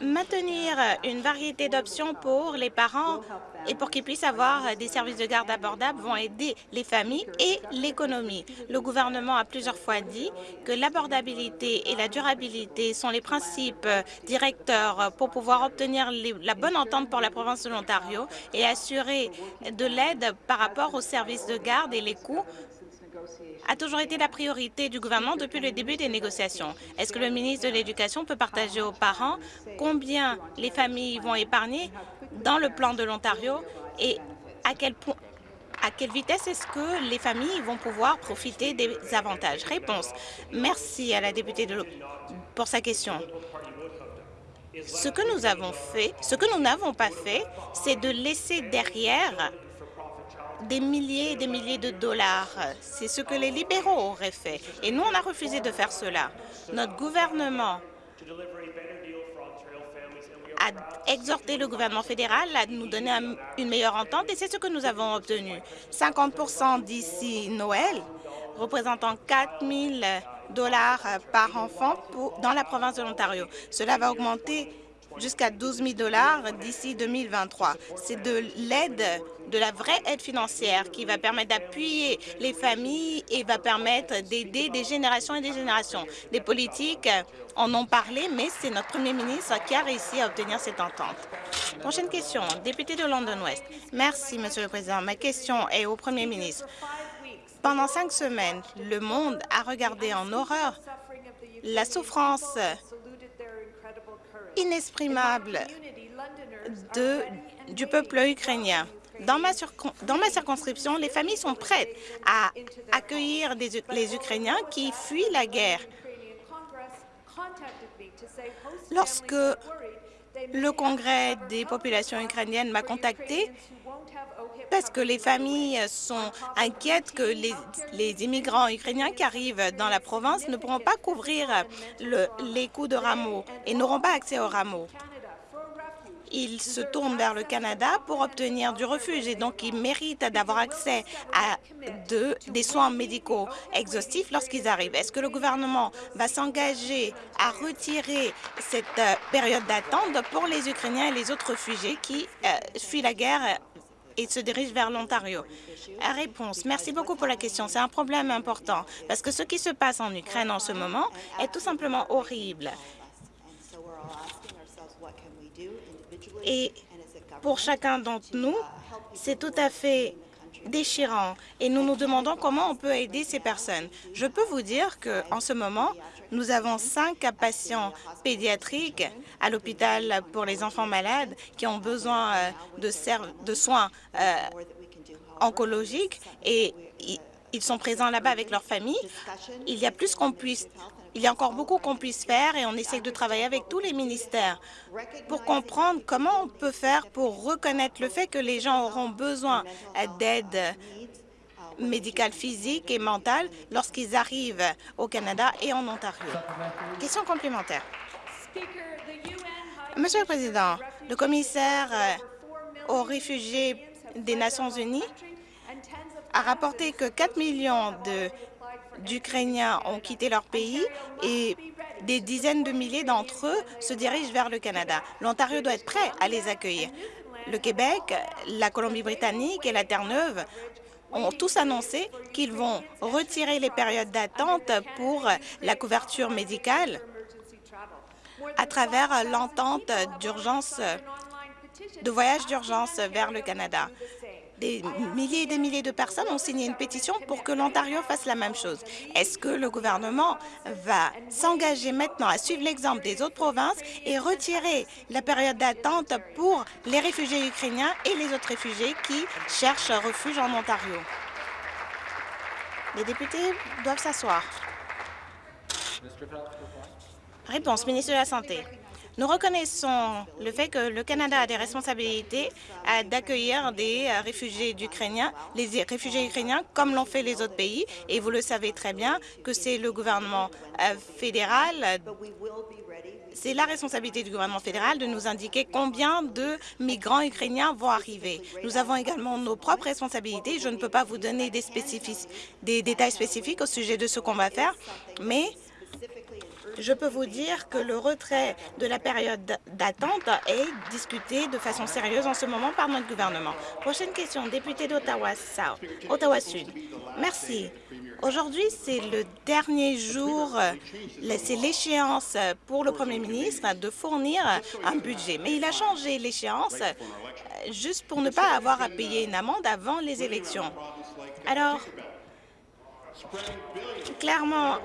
Maintenir une variété d'options pour les parents et pour qu'ils puissent avoir des services de garde abordables vont aider les familles et l'économie. Le gouvernement a plusieurs fois dit que l'abordabilité et la durabilité sont les principes directeurs pour pouvoir obtenir la bonne entente pour la province de l'Ontario et assurer de l'aide par rapport aux services de garde et les coûts a toujours été la priorité du gouvernement depuis le début des négociations. Est-ce que le ministre de l'Éducation peut partager aux parents combien les familles vont épargner dans le plan de l'Ontario et à quel point à quelle vitesse est-ce que les familles vont pouvoir profiter des avantages? Réponse. Merci à la députée de pour sa question. Ce que nous avons fait, ce que nous n'avons pas fait, c'est de laisser derrière des milliers et des milliers de dollars. C'est ce que les libéraux auraient fait. Et nous, on a refusé de faire cela. Notre gouvernement a exhorté le gouvernement fédéral à nous donner une meilleure entente et c'est ce que nous avons obtenu. 50 d'ici Noël, représentant 4 000 dollars par enfant dans la province de l'Ontario. Cela va augmenter jusqu'à 12 000 dollars d'ici 2023. C'est de l'aide, de la vraie aide financière qui va permettre d'appuyer les familles et va permettre d'aider des générations et des générations. Les politiques en ont parlé, mais c'est notre premier ministre qui a réussi à obtenir cette entente. Prochaine question, député de London West. Merci, Monsieur le Président. Ma question est au premier ministre. Pendant cinq semaines, le monde a regardé en horreur la souffrance inexprimable de, du peuple ukrainien. Dans ma, circonscription, les familles sont prêtes à accueillir les Ukrainiens qui fuient la guerre. Lorsque le Congrès des populations ukrainiennes m'a contacté parce que les familles sont inquiètes que les, immigrants ukrainiens qui arrivent dans la province ne pourront pas couvrir le, les coûts de rameaux et n'auront pas accès aux rameaux ils se tournent vers le Canada pour obtenir du refuge et donc ils méritent d'avoir accès à de, des soins médicaux exhaustifs lorsqu'ils arrivent. Est-ce que le gouvernement va s'engager à retirer cette euh, période d'attente pour les Ukrainiens et les autres réfugiés qui euh, fuient la guerre et se dirigent vers l'Ontario? Réponse. Merci beaucoup pour la question. C'est un problème important parce que ce qui se passe en Ukraine en ce moment est tout simplement horrible. Et pour chacun d'entre nous, c'est tout à fait déchirant et nous nous demandons comment on peut aider ces personnes. Je peux vous dire qu'en ce moment, nous avons cinq patients pédiatriques à l'hôpital pour les enfants malades qui ont besoin euh, de, soins euh, oncologiques et ils sont présents là-bas avec leur famille. Il y a plus qu'on puisse il y a encore beaucoup qu'on puisse faire et on essaie de travailler avec tous les ministères pour comprendre comment on peut faire pour reconnaître le fait que les gens auront besoin d'aide médicale physique et mentale lorsqu'ils arrivent au Canada et en Ontario. Question complémentaire. Monsieur le Président, le commissaire euh, aux réfugiés des Nations unies a rapporté que 4 millions de d'Ukrainiens ont quitté leur pays et des dizaines de milliers d'entre eux se dirigent vers le Canada. L'Ontario doit être prêt à les accueillir. Le Québec, la Colombie-Britannique et la Terre-Neuve ont tous annoncé qu'ils vont retirer les périodes d'attente pour la couverture médicale à travers l'entente d'urgence de voyage d'urgence vers le Canada des milliers et des milliers de personnes ont signé une pétition pour que l'Ontario fasse la même chose. Est-ce que le gouvernement va s'engager maintenant à suivre l'exemple des autres provinces et retirer la période d'attente pour les réfugiés ukrainiens et les autres réfugiés qui cherchent refuge en Ontario? Les députés doivent s'asseoir. Réponse, ministre de la Santé. Nous reconnaissons le fait que le Canada a des responsabilités d'accueillir des euh, réfugiés ukrainiens, les réfugiés ukrainiens comme l'ont fait les autres pays. Et vous le savez très bien que c'est le gouvernement euh, fédéral c'est la responsabilité du gouvernement fédéral de nous indiquer combien de migrants ukrainiens vont arriver. Nous avons également nos propres responsabilités. Je ne peux pas vous donner des, des détails spécifiques au sujet de ce qu'on va faire, mais je peux vous dire que le retrait de la période d'attente est discuté de façon sérieuse en ce moment par notre gouvernement. Prochaine question, député d'Ottawa Ottawa Sud. Merci. Aujourd'hui, c'est le dernier jour, c'est l'échéance pour le Premier ministre de fournir un budget. Mais il a changé l'échéance juste pour ne pas avoir à payer une amende avant les élections. Alors, Clairement,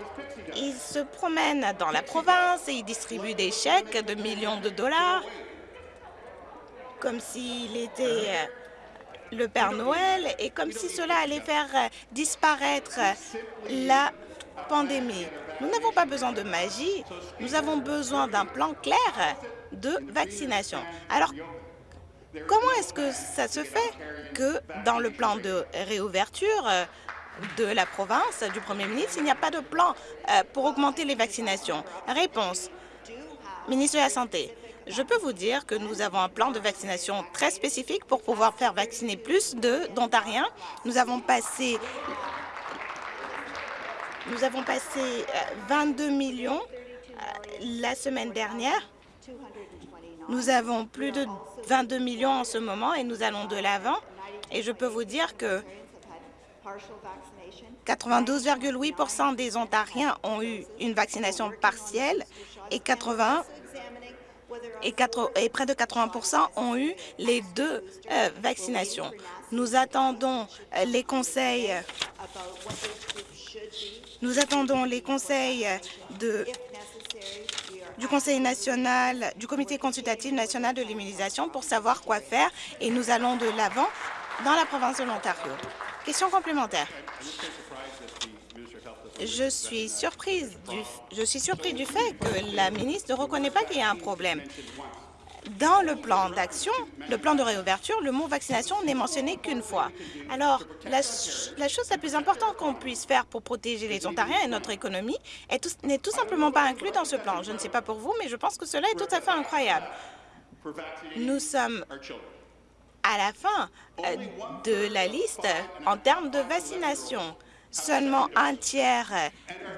il se promène dans la province et il distribue des chèques de millions de dollars comme s'il était euh, le Père Noël et comme si cela allait faire euh, disparaître la pandémie. Nous n'avons pas besoin de magie, nous avons besoin d'un plan clair de vaccination. Alors, comment est-ce que ça se fait que dans le plan de réouverture, euh, de la province du Premier ministre, il n'y a pas de plan euh, pour augmenter les vaccinations. Réponse. Ministre de la Santé, je peux vous dire que nous avons un plan de vaccination très spécifique pour pouvoir faire vacciner plus d'Ontariens. Nous avons passé nous avons passé 22 euh, millions euh, la semaine dernière Nous avons plus de 22 millions en ce moment et nous allons de l'avant. Et je peux vous dire que 92,8% des Ontariens ont eu une vaccination partielle et 80 et, 4, et près de 80% ont eu les deux euh, vaccinations. Nous attendons euh, les conseils nous attendons les conseils de, du Conseil national, du Comité consultatif national de l'immunisation pour savoir quoi faire et nous allons de l'avant dans la province de l'Ontario. Question complémentaire. Je suis, surprise du, je suis surpris du fait que la ministre ne reconnaît pas qu'il y a un problème. Dans le plan d'action, le plan de réouverture, le mot vaccination n'est mentionné qu'une fois. Alors, la, chose la plus importante qu'on puisse faire pour protéger les Ontariens et notre économie n'est tout, tout simplement pas inclus dans ce plan. Je ne sais pas pour vous, mais je pense que cela est tout à fait incroyable. Nous sommes à la fin euh, de la liste en termes de vaccination. Seulement un tiers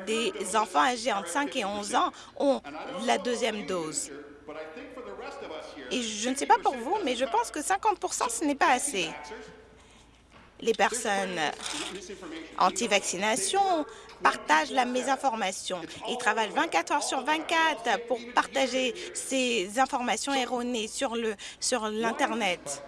des enfants âgés entre 5 et 11 ans ont la deuxième dose. Et je ne sais pas pour vous, mais je pense que 50% ce n'est pas assez. Les personnes anti-vaccination partagent la mésinformation. Ils travaillent 24 heures sur 24 pour partager ces informations erronées sur l'Internet.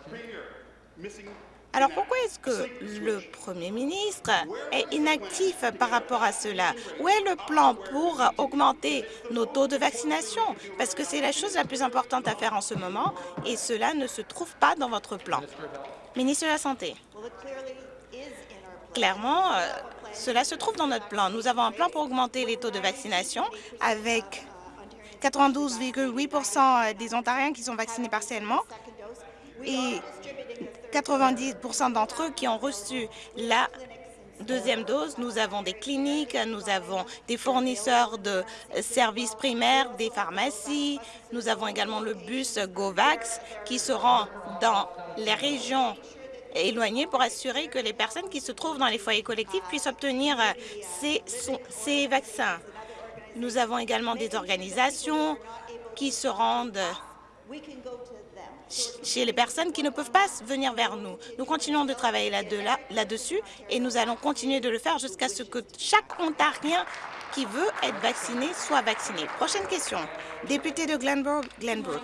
Alors pourquoi est-ce que le Premier ministre est inactif par rapport à cela? Où est le plan pour augmenter nos taux de vaccination? Parce que c'est la chose la plus importante à faire en ce moment et cela ne se trouve pas dans votre plan. Ministre de la Santé. Clairement, euh, cela se trouve dans notre plan. Nous avons un plan pour augmenter les taux de vaccination avec 92,8% des Ontariens qui sont vaccinés partiellement et 90% d'entre eux qui ont reçu la deuxième dose. Nous avons des cliniques, nous avons des fournisseurs de services primaires, des pharmacies. Nous avons également le bus GoVax qui se rend dans les régions éloignées pour assurer que les personnes qui se trouvent dans les foyers collectifs puissent obtenir ces, ces vaccins. Nous avons également des organisations qui se rendent chez les personnes qui ne peuvent pas venir vers nous. Nous continuons de travailler là-dessus et nous allons continuer de le faire jusqu'à ce que chaque Ontarien qui veut être vacciné soit vacciné. Prochaine question. Député de Glenbrook. Glenbrook.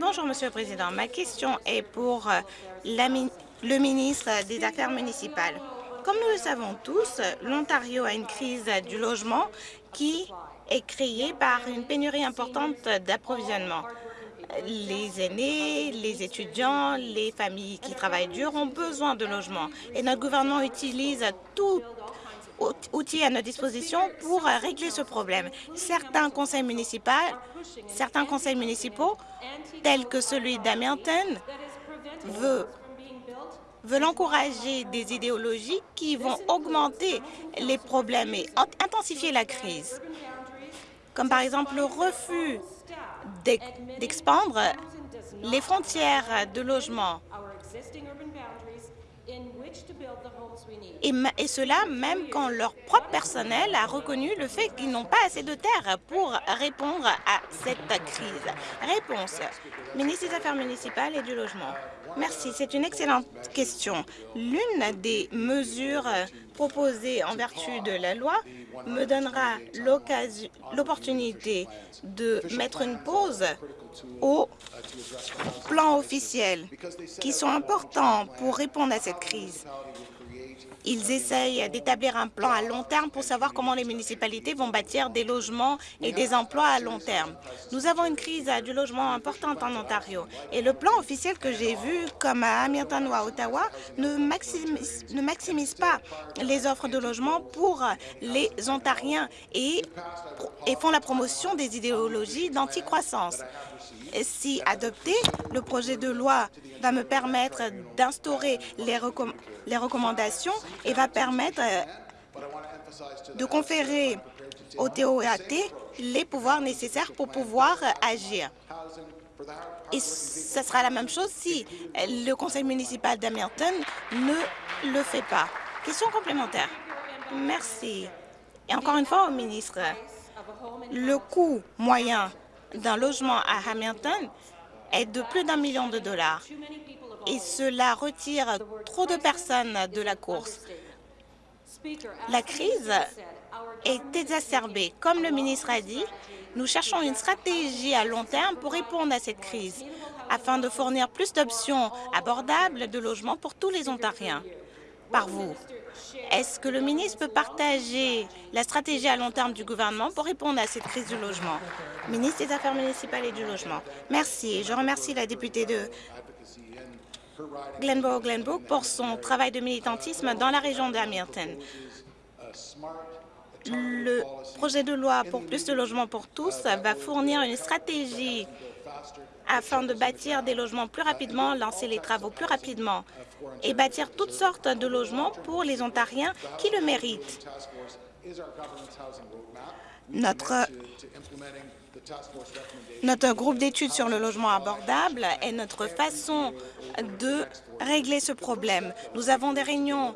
Bonjour, Monsieur le Président. Ma question est pour euh, le ministre des Affaires municipales. Comme nous le savons tous, l'Ontario a une crise du logement qui est créée par une pénurie importante d'approvisionnement les aînés, les étudiants, les familles qui travaillent dur ont besoin de logements. Et notre gouvernement utilise tout outil à notre disposition pour régler ce problème. Certains conseils municipaux, certains conseils municipaux tels que celui d'Hamilton, veulent encourager des idéologies qui vont augmenter les problèmes et intensifier la crise, comme par exemple le refus d'expandre les frontières de logement. Et, cela même quand leur propre personnel a reconnu le fait qu'ils n'ont pas assez de terre pour répondre à cette crise. Réponse. Ministre des Affaires municipales et du Logement. Merci. C'est une excellente question. L'une des mesures proposées en vertu de la loi me donnera l'opportunité de mettre une pause aux plans officiels qui sont importants pour répondre à cette crise. Ils essayent d'établir un plan à long terme pour savoir comment les municipalités vont bâtir des logements et des emplois à long terme. Nous avons une crise du logement importante en Ontario et le plan officiel que j'ai vu, comme à Hamilton ou à Ottawa, ne maximise, pas les offres de logement pour les Ontariens et, et font la promotion des idéologies d'anticroissance. Si adopté, le projet de loi va me permettre d'instaurer les, recommandations et va permettre euh, de conférer au TOAT les pouvoirs nécessaires pour pouvoir agir. Et ce sera la même chose si le conseil municipal d'Hamilton ne le fait pas. Question complémentaire. Merci. Et encore une fois au ministre, le coût moyen d'un logement à Hamilton est de plus d'un million de dollars et cela retire trop de personnes de la course. La crise est exacerbée. Comme le ministre a dit, nous cherchons une stratégie à long terme pour répondre à cette crise afin de fournir plus d'options abordables de logement pour tous les Ontariens. Par vous, est-ce que le ministre peut partager la stratégie à long terme du gouvernement pour répondre à cette crise du logement? Ministre des Affaires municipales et du logement. Merci. Je remercie la députée de Glenborough-Glenbrook pour son travail de militantisme dans la région d'Hamilton. Le projet de loi pour plus de logements pour tous va fournir une stratégie afin de bâtir des logements plus rapidement, lancer les travaux plus rapidement et bâtir toutes sortes de logements pour les Ontariens qui le méritent. Notre, notre groupe d'études sur le logement abordable est notre façon de régler ce problème. Nous avons des réunions,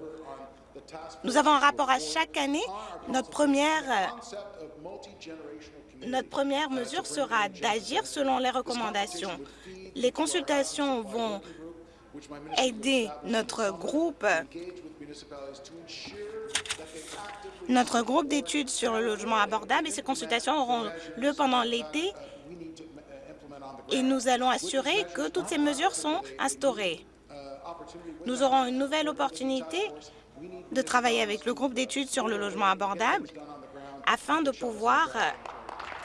nous avons un rapport à chaque année. Notre première notre première mesure sera d'agir selon les recommandations. Les consultations vont aider notre groupe notre groupe d'études sur le logement abordable et ces consultations auront lieu pendant l'été et nous allons assurer que toutes ces mesures sont instaurées. Nous aurons une nouvelle opportunité de travailler avec le groupe d'études sur le logement abordable afin de pouvoir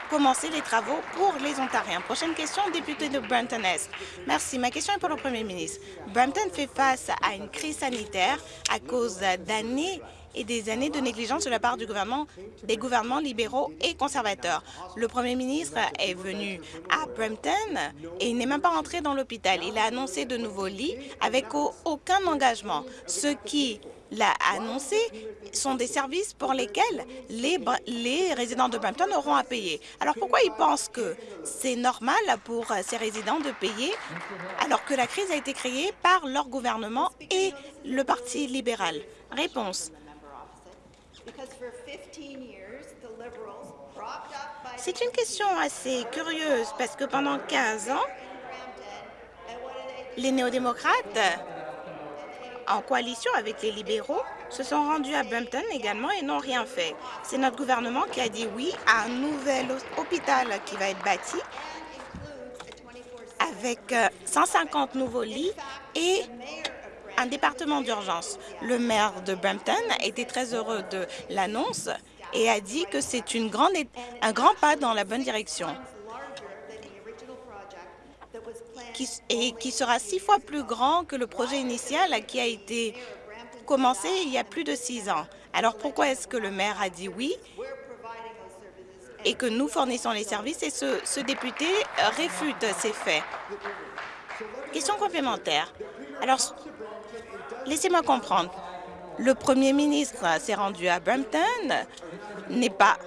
commencer les travaux pour les Ontariens. Prochaine question, député de Brampton-Est. Merci. Ma question est pour le Premier ministre. Brampton fait face à une crise sanitaire à cause d'années et des années de négligence de la part du gouvernement, des gouvernements libéraux et conservateurs. Le premier ministre est venu à Brampton et il n'est même pas entré dans l'hôpital. Il a annoncé de nouveaux lits avec aucun engagement, ce qui l'a annoncé sont des services pour lesquels les, résidents de Brampton auront à payer. Alors pourquoi ils pensent que c'est normal pour ces résidents de payer alors que la crise a été créée par leur gouvernement et le Parti libéral? Réponse. C'est une question assez curieuse parce que pendant 15 ans, les néo-démocrates en coalition avec les libéraux, se sont rendus à Brampton également et n'ont rien fait. C'est notre gouvernement qui a dit oui à un nouvel hôpital qui va être bâti avec 150 euh, nouveaux lits et un département d'urgence. Le maire de Brampton était très heureux de l'annonce et a dit que c'est un grand pas dans la bonne direction et qui sera six fois plus grand que le projet initial qui a été commencé il y a plus de six ans. Alors pourquoi est-ce que le maire a dit oui et que nous fournissons les services et ce, député réfute ces faits? Question complémentaire. Alors, laissez-moi comprendre. Le premier ministre s'est rendu à Brampton, n'est pas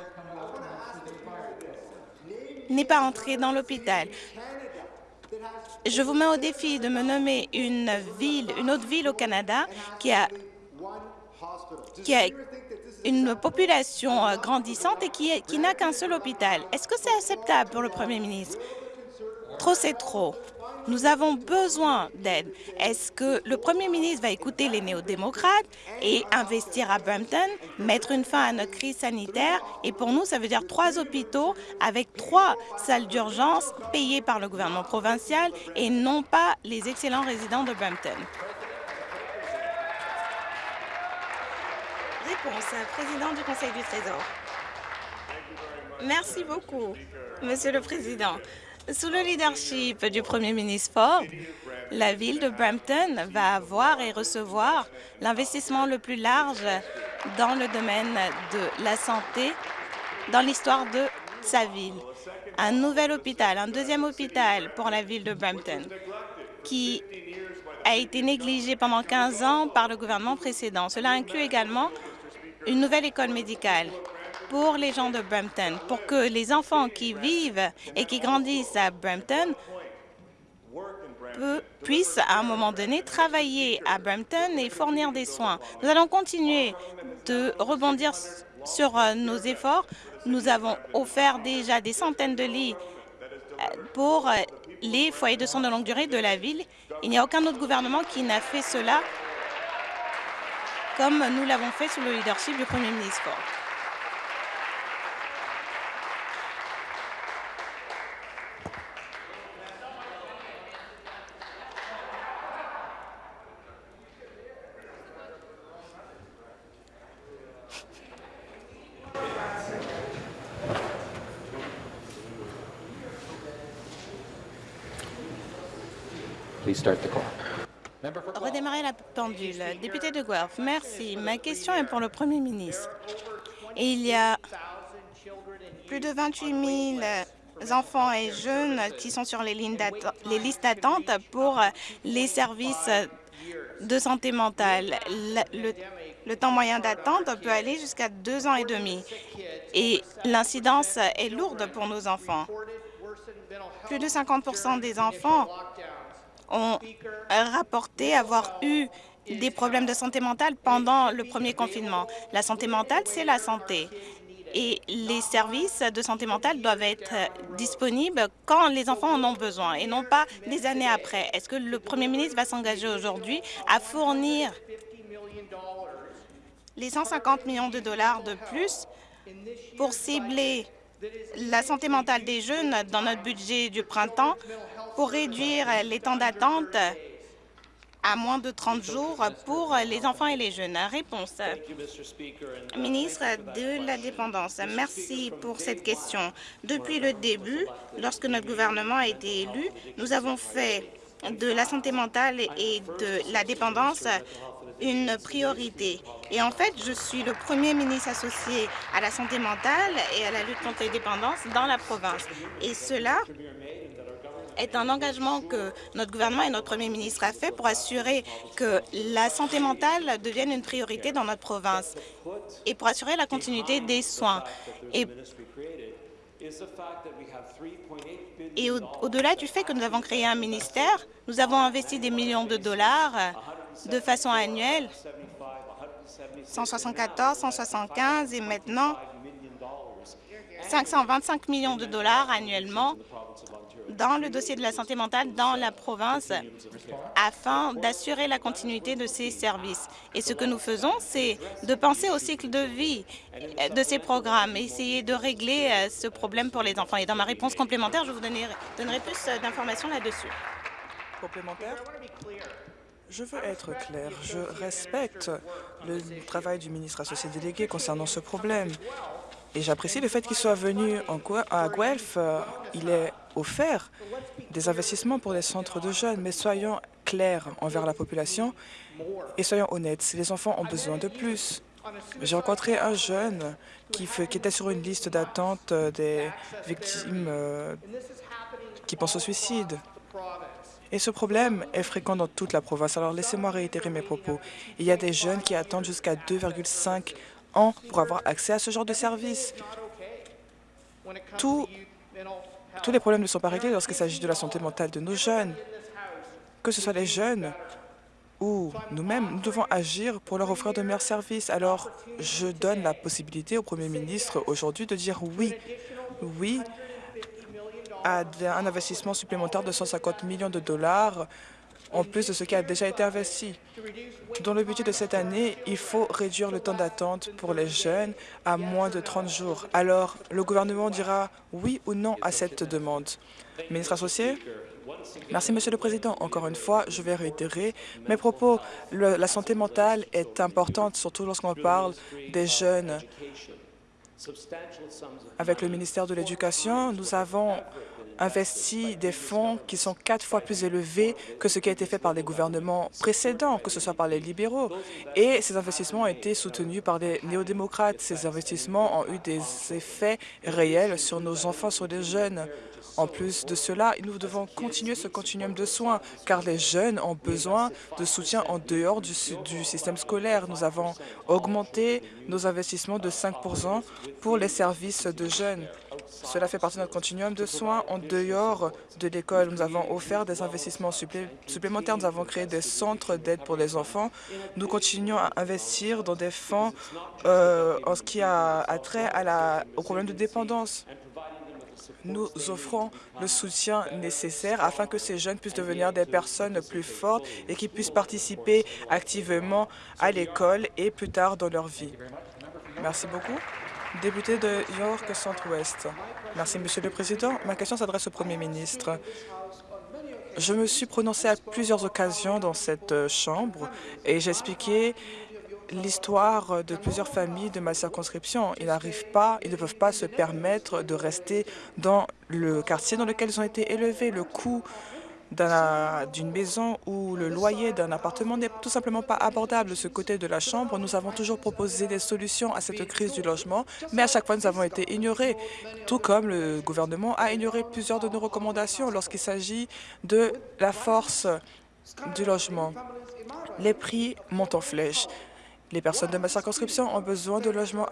n'est pas entré dans l'hôpital. Je vous mets au défi de me nommer une ville, une autre ville au Canada qui a, une population euh, grandissante et qui n'a qu'un seul hôpital. Est-ce que c'est acceptable pour le Premier ministre? Trop, c'est trop. Nous avons besoin d'aide. Est-ce que le premier ministre va écouter les néo-démocrates et investir à Brampton, mettre une fin à notre crise sanitaire? Et pour nous, ça veut dire trois hôpitaux avec trois salles d'urgence payées par le gouvernement provincial et non pas les excellents résidents de Brampton. Réponse, président du Conseil du Trésor. Merci beaucoup, Monsieur le Président. Sous le leadership du premier ministre Ford, la ville de Brampton va avoir et recevoir l'investissement le plus large dans le domaine de la santé dans l'histoire de sa ville. Un nouvel hôpital, un deuxième hôpital pour la ville de Brampton, qui a été négligé pendant 15 ans par le gouvernement précédent. Cela inclut également une nouvelle école médicale pour les gens de Brampton, pour que les enfants qui vivent et qui grandissent à Brampton puissent à un moment donné travailler à Brampton et fournir des soins. Nous allons continuer de rebondir sur euh, nos efforts. Nous avons offert déjà des centaines de lits euh, pour euh, les foyers de soins de longue durée de la ville. Il n'y a aucun autre gouvernement qui n'a fait cela comme nous l'avons fait sous le leadership du Premier ministre. Redémarrer la pendule. Député de Guelph, merci. Ma question est pour le Premier ministre. Il y a plus de 28 000 enfants et jeunes qui sont sur les, les listes d'attente pour les services de santé mentale. Le, le temps moyen d'attente peut aller jusqu'à deux ans et demi et l'incidence est lourde pour nos enfants. Plus de 50% des enfants ont rapporté avoir eu des problèmes de santé mentale pendant le premier confinement. La santé mentale, c'est la santé. Et les services de santé mentale doivent être disponibles quand les enfants en ont besoin et non pas des années après. Est-ce que le premier ministre va s'engager aujourd'hui à fournir les 150 millions de dollars de plus pour cibler la santé mentale des jeunes dans notre budget du printemps pour réduire les temps d'attente à moins de 30 jours pour les enfants et les jeunes. Réponse. Ministre de la Dépendance, merci pour cette question. Depuis le début, lorsque notre gouvernement a été élu, nous avons fait de la santé mentale et de la dépendance une priorité. Et en fait, je suis le premier ministre associé à la santé mentale et à la lutte contre les dépendances dans la province. Et cela est un engagement que notre gouvernement et notre premier ministre a fait pour assurer que la santé mentale devienne une priorité dans notre province et pour assurer la continuité des soins. Et, et au-delà du fait que nous avons créé un ministère, nous avons investi des millions de dollars de façon annuelle, 174, 175 et maintenant 525 millions de dollars annuellement dans le dossier de la santé mentale dans la province afin d'assurer la continuité de ces services. Et ce que nous faisons, c'est de penser au cycle de vie de ces programmes, essayer de régler euh, ce problème pour les enfants. Et dans ma réponse complémentaire, je vous donnerai, donnerai plus euh, d'informations là-dessus. Je veux être clair. Je respecte le travail du ministre associé délégué concernant ce problème. Et j'apprécie le fait qu'il soit venu à Guelph. Il est offert des investissements pour les centres de jeunes, mais soyons clairs envers la population et soyons honnêtes. Les enfants ont besoin de plus. J'ai rencontré un jeune qui, qui était sur une liste d'attente des victimes euh, qui pensent au suicide. Et ce problème est fréquent dans toute la province. Alors laissez-moi réitérer mes propos. Il y a des jeunes qui attendent jusqu'à 2,5 ans pour avoir accès à ce genre de service. tous les problèmes ne sont pas réglés lorsqu'il s'agit de la santé mentale de nos jeunes. Que ce soit les jeunes ou nous-mêmes, nous devons agir pour leur offrir de meilleurs services. Alors, je donne la possibilité au Premier ministre aujourd'hui de dire oui, oui à un investissement supplémentaire de 150 millions de dollars en plus de ce qui a déjà été investi. Dans le budget de cette année, il faut réduire le temps d'attente pour les jeunes à moins de 30 jours. Alors, le gouvernement dira oui ou non à cette demande. Ministre associé? Merci, Monsieur le Président. Encore une fois, je vais réitérer mes propos. la santé mentale est importante, surtout lorsqu'on parle des jeunes. Avec le ministère de l'Éducation, nous avons investi des fonds qui sont quatre fois plus élevés que ce qui a été fait par les gouvernements précédents, que ce soit par les libéraux. Et ces investissements ont été soutenus par les néo-démocrates. Ces investissements ont eu des effets réels sur nos enfants, sur les jeunes. En plus de cela, nous devons continuer ce continuum de soins, car les jeunes ont besoin de soutien en dehors du, système scolaire. Nous avons augmenté nos investissements de 5% pour les services de jeunes. Cela fait partie de notre continuum de soins en dehors de l'école. Nous avons offert des investissements supplémentaires. Nous avons créé des centres d'aide pour les enfants. Nous continuons à investir dans des fonds euh, en ce qui a, trait au problème de dépendance. Nous offrons le soutien nécessaire afin que ces jeunes puissent devenir des personnes plus fortes et qui puissent participer activement à l'école et plus tard dans leur vie. Merci beaucoup. Député de York Centre-Ouest. Merci, Monsieur le Président. Ma question s'adresse au Premier ministre. Je me suis prononcé à plusieurs occasions dans cette Chambre et j'ai expliqué l'histoire de plusieurs familles de ma circonscription. Ils n'arrivent pas, ils ne peuvent pas se permettre de rester dans le quartier dans lequel ils ont été élevés. Le coût d'une maison ou le loyer d'un appartement n'est tout simplement pas abordable. De ce côté de la Chambre, nous avons toujours proposé des solutions à cette crise du logement, mais à chaque fois, nous avons été ignorés, tout comme le gouvernement a ignoré plusieurs de nos recommandations lorsqu'il s'agit de la force du logement. Les prix montent en flèche. Les personnes de ma circonscription ont besoin de logements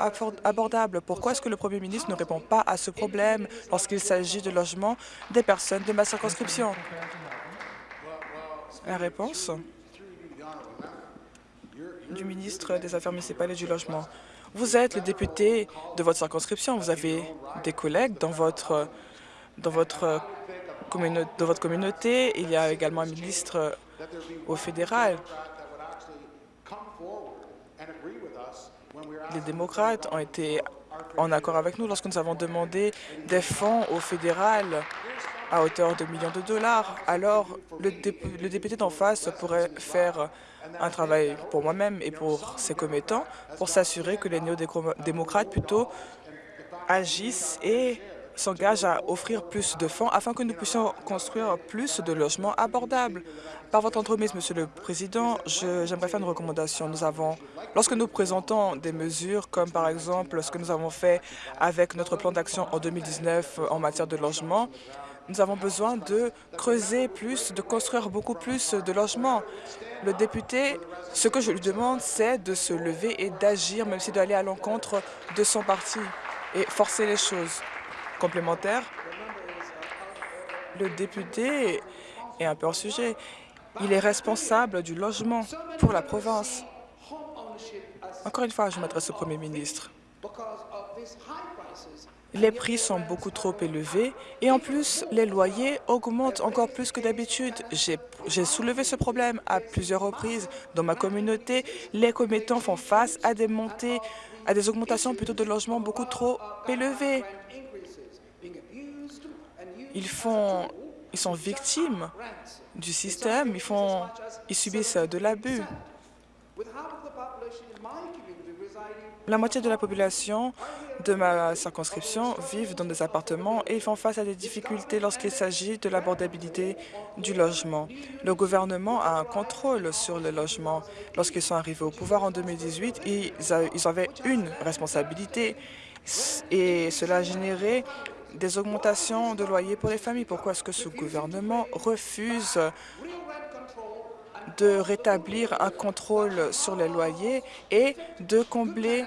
abordables. Pourquoi est-ce que le premier ministre ne répond pas à ce problème lorsqu'il s'agit de logements des personnes de ma circonscription? La réponse du ministre des Affaires municipales et du Logement. Vous êtes le député de votre circonscription. Vous avez des collègues dans votre, dans votre, dans votre communauté. Il y a également un ministre au fédéral. Les démocrates ont été en accord avec nous lorsque nous avons demandé des fonds au fédéral à hauteur de millions de dollars. Alors, le, député d'en face pourrait faire un travail pour moi-même et pour ses commettants pour s'assurer que les néo-démocrates plutôt agissent et s'engagent à offrir plus de fonds afin que nous puissions construire plus de logements abordables. Par votre entremise, Monsieur le Président, j'aimerais faire une recommandation. Lorsque nous présentons des mesures comme par exemple ce que nous avons fait avec notre plan d'action en 2019 en matière de logement, nous avons besoin de creuser plus, de construire beaucoup plus de logements. Le député, ce que je lui demande, c'est de se lever et d'agir, même s'il doit aller à l'encontre de son parti et forcer les choses. Complémentaire, le député est un peu hors sujet. Il est responsable du logement pour la province. Encore une fois, je m'adresse au Premier ministre. Les prix sont beaucoup trop élevés et en plus, les loyers augmentent encore plus que d'habitude. J'ai soulevé ce problème à plusieurs reprises. Dans ma communauté, les commettants font face à des montées, à des augmentations plutôt de logements beaucoup trop élevées. Ils, font, ils sont victimes du système, ils, font, ils subissent de l'abus. La moitié de la population de ma circonscription vivent dans des appartements et ils font face à des difficultés lorsqu'il s'agit de l'abordabilité du logement. Le gouvernement a un contrôle sur le logement. Lorsqu'ils sont arrivés au pouvoir en 2018, ils, avaient une responsabilité et cela a généré des augmentations de loyers pour les familles. Pourquoi est-ce que ce gouvernement refuse de rétablir un contrôle sur les loyers et de combler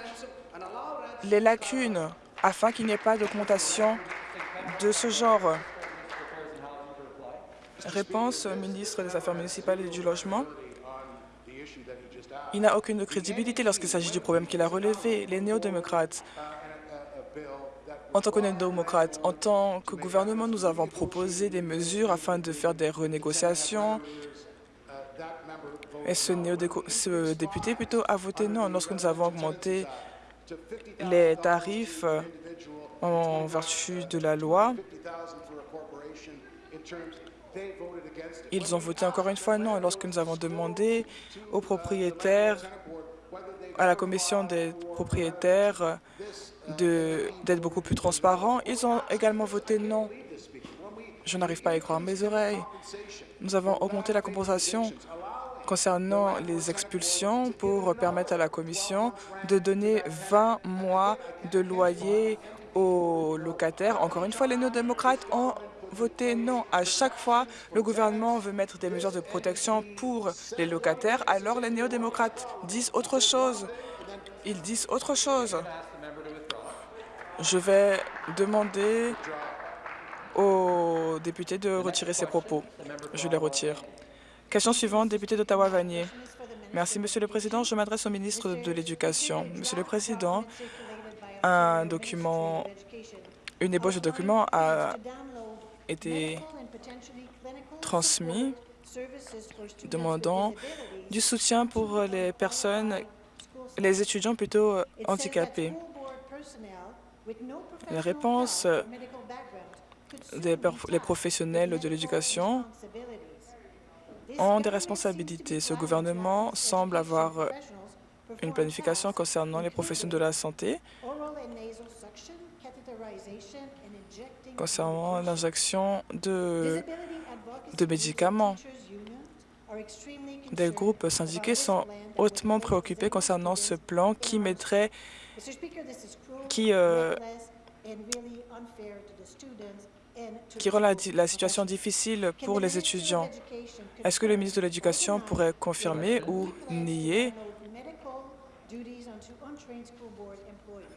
les lacunes afin qu'il n'y ait pas d'augmentation de ce genre? Réponse ministre des Affaires municipales et du Logement. Il n'a aucune crédibilité lorsqu'il s'agit du problème qu'il a relevé. Les néo-démocrates, en tant que néo-démocrates, en tant que gouvernement, nous avons proposé des mesures afin de faire des renégociations. Et ce, député plutôt a voté non lorsque nous avons augmenté les tarifs en vertu de la loi. Ils ont voté encore une fois non. lorsque nous avons demandé aux propriétaires, à la commission des propriétaires d'être beaucoup plus transparents, ils ont également voté non. Je n'arrive pas à y croire mes oreilles. Nous avons augmenté la compensation concernant les expulsions pour permettre à la Commission de donner 20 mois de loyer aux locataires. Encore une fois, les néo-démocrates ont voté non. À chaque fois, le gouvernement veut mettre des mesures de protection pour les locataires, alors les néo-démocrates disent autre chose. Ils disent autre chose. Je vais demander aux députés de retirer ces propos. Je les retire. Question suivante, député d'Ottawa-Vanier. Merci, Monsieur le Président. Je m'adresse au ministre de l'Éducation. Monsieur le Président, un document une ébauche de documents a été transmis demandant du soutien pour les personnes, les étudiants plutôt handicapés. La réponse des les professionnels de l'éducation ont des responsabilités. Ce gouvernement semble avoir euh, une planification concernant les professionnels de la santé, concernant l'injection de, de médicaments. Des groupes syndiqués sont hautement préoccupés concernant ce plan qui mettrait, qui, euh, qui rend la, situation difficile pour les étudiants. Est-ce que le ministre de l'Éducation pourrait confirmer ou nier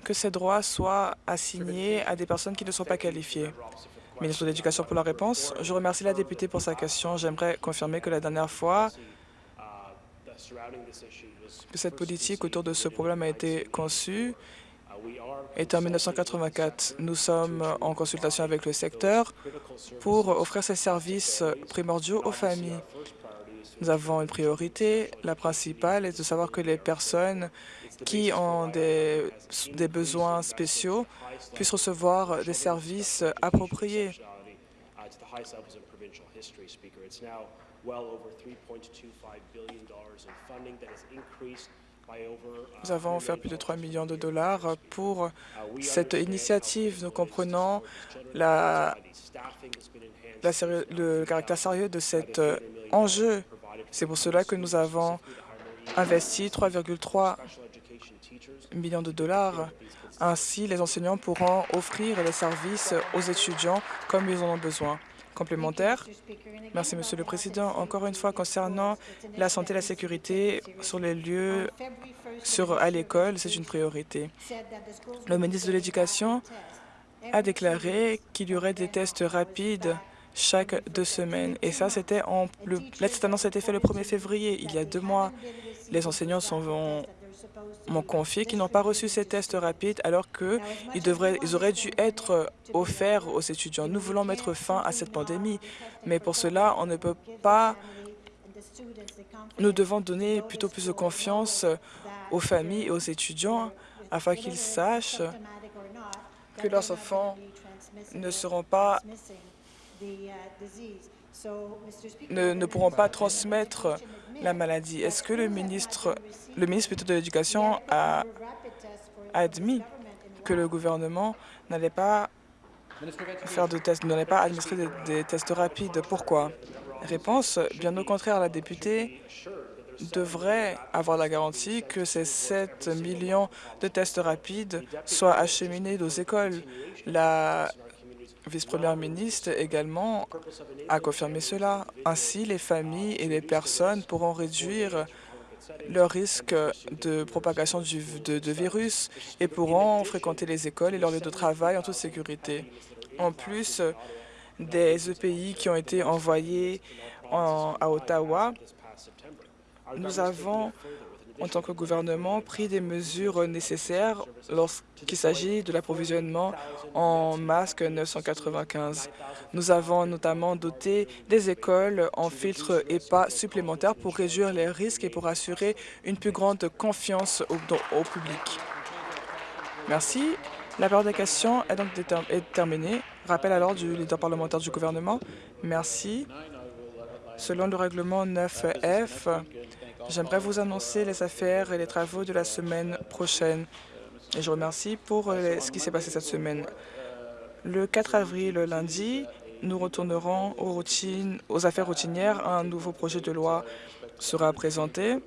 que ces droits soient assignés à des personnes qui ne sont pas qualifiées? Ministre de l'Éducation pour la réponse. Je remercie la députée pour sa question. J'aimerais confirmer que la dernière fois que cette politique autour de ce problème a été conçue est en 1984. Nous sommes en consultation avec le secteur pour offrir ces services primordiaux aux familles. Nous avons une priorité. La principale est de savoir que les personnes qui ont des, des besoins spéciaux puissent recevoir des services appropriés. Nous avons offert plus de 3 millions de dollars pour cette initiative. Nous comprenons la, le caractère sérieux de cet enjeu. C'est pour cela que nous avons investi 3,3 millions de dollars. Ainsi, les enseignants pourront offrir les services aux étudiants comme ils en ont besoin. Complémentaire. Merci, Monsieur le Président. Encore une fois, concernant la santé et la sécurité sur les lieux sur, à l'école, c'est une priorité. Le ministre de l'Éducation a déclaré qu'il y aurait des tests rapides chaque deux semaines. Et ça, c'était en le, cette annonce a été faite le 1er février, il y a deux mois. Les enseignants sont, m'ont confié qu'ils n'ont pas reçu ces tests rapides alors qu'ils ils auraient dû être offerts aux étudiants. Nous voulons mettre fin à cette pandémie, mais pour cela, on ne peut pas... Nous devons donner plutôt plus de confiance aux familles et aux étudiants afin qu'ils sachent que leurs enfants ne seront pas ne, ne pourront pas transmettre la maladie. Est-ce que le ministre, le ministre de l'Éducation a admis que le gouvernement n'allait pas faire de tests, n'allait pas administrer des, tests rapides? Pourquoi? Réponse, bien au contraire, la députée devrait avoir la garantie que ces 7 millions de tests rapides soient acheminés aux écoles. La vice-première ministre également a confirmé cela. Ainsi, les familles et les personnes pourront réduire leur risque de propagation du, de, virus et pourront fréquenter les écoles et leurs lieux de travail en toute sécurité. En plus des EPI qui ont été envoyés en, à Ottawa, nous avons en tant que gouvernement, pris des mesures nécessaires lorsqu'il s'agit de l'approvisionnement en masques 995. Nous avons notamment doté des écoles en filtres EPA supplémentaires pour réduire les risques et pour assurer une plus grande confiance au, public. Merci. La période des questions est donc terminée. Rappel alors du leader parlementaire du gouvernement. Merci. Selon le règlement 9F, J'aimerais vous annoncer les affaires et les travaux de la semaine prochaine. Et je remercie pour euh, ce qui s'est passé cette semaine. Le 4 avril, lundi, nous retournerons aux, affaires routinières. Un nouveau projet de loi sera présenté.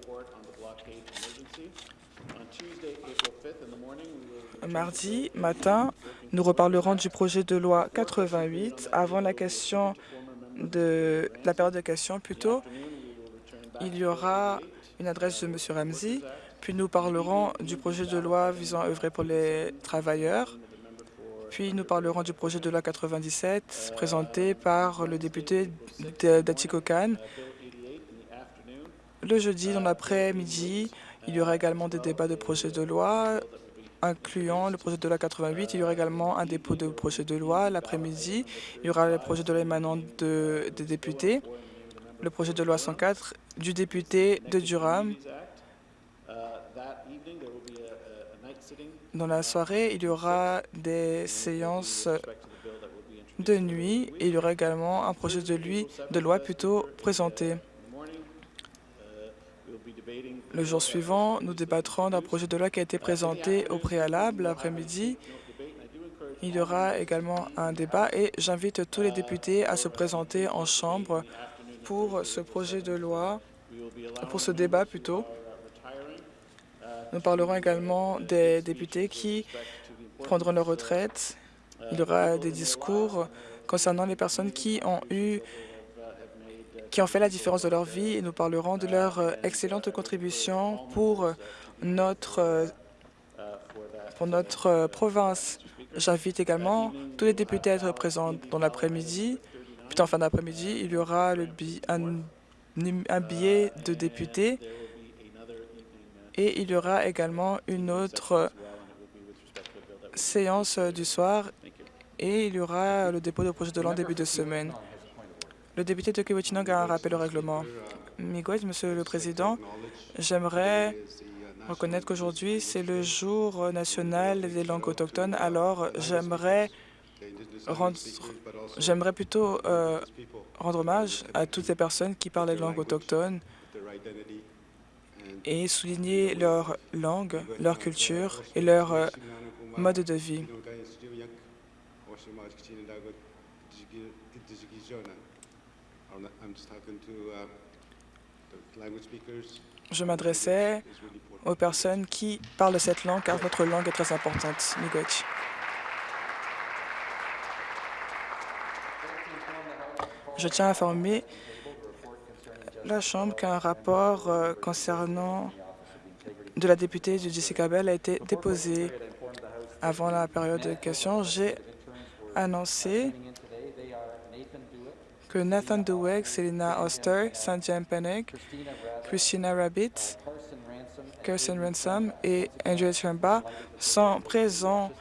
Mardi matin, nous reparlerons du projet de loi 88 avant la question de la période de questions plutôt il y aura une adresse de M. Ramsey, puis nous parlerons du projet de loi visant à œuvrer pour les travailleurs, puis nous parlerons du projet de loi 97 présenté par le député d'Atikokan. Le jeudi, dans l'après-midi, il y aura également des débats de projets de loi incluant le projet de loi 88. Il y aura également un dépôt de projet de loi l'après-midi. Il y aura le projet de loi émanant de, des députés, le projet de loi 104 du député de Durham. Dans la soirée, il y aura des séances de nuit et il y aura également un projet de, de loi plutôt présenté. Le jour suivant, nous débattrons d'un projet de loi qui a été présenté au préalable l'après-midi. Il y aura également un débat et j'invite tous les députés à se présenter en chambre pour ce projet de loi, pour ce débat plutôt. Nous parlerons également des députés qui prendront leur retraite. Il y aura des discours concernant les personnes qui ont eu qui ont fait la différence de leur vie et nous parlerons de leur euh, excellente contribution pour notre, euh, pour notre euh, province. J'invite également tous les députés à être présents dans l'après-midi. Puis en fin d'après-midi, il y aura un, billet de députés et il y aura également une autre séance du soir et il y aura le dépôt de projet de l'an début de semaine. Le député de Kiwichinong a un rappel au règlement. Miguel, Monsieur le Président, j'aimerais reconnaître qu'aujourd'hui, c'est le jour national des langues autochtones. Alors, j'aimerais j'aimerais plutôt euh, rendre hommage à toutes les personnes qui parlent les langues autochtones et souligner leur langue, leur culture et leur euh, mode de vie. Je m'adressais aux personnes qui parlent cette langue, car notre langue est très importante. Miigwech. Je tiens à informer la Chambre qu'un rapport euh, concernant de la députée du Jessica Bell a été déposé avant la période de questions. J'ai annoncé que Nathan Dweck, Selena Oster, Sanjay Penek, Christina Rabbit, Kirsten Ransom et Andrew Chamba sont présents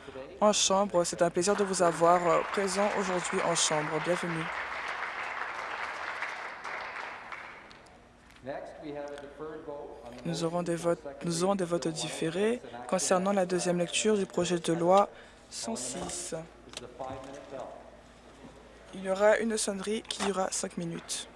en chambre. C'est un plaisir de vous avoir euh, présent aujourd'hui en chambre. Bienvenue. Nous aurons, des votes, nous aurons des votes différés concernant la deuxième lecture du projet de loi 106. Il y aura une sonnerie qui durera cinq minutes.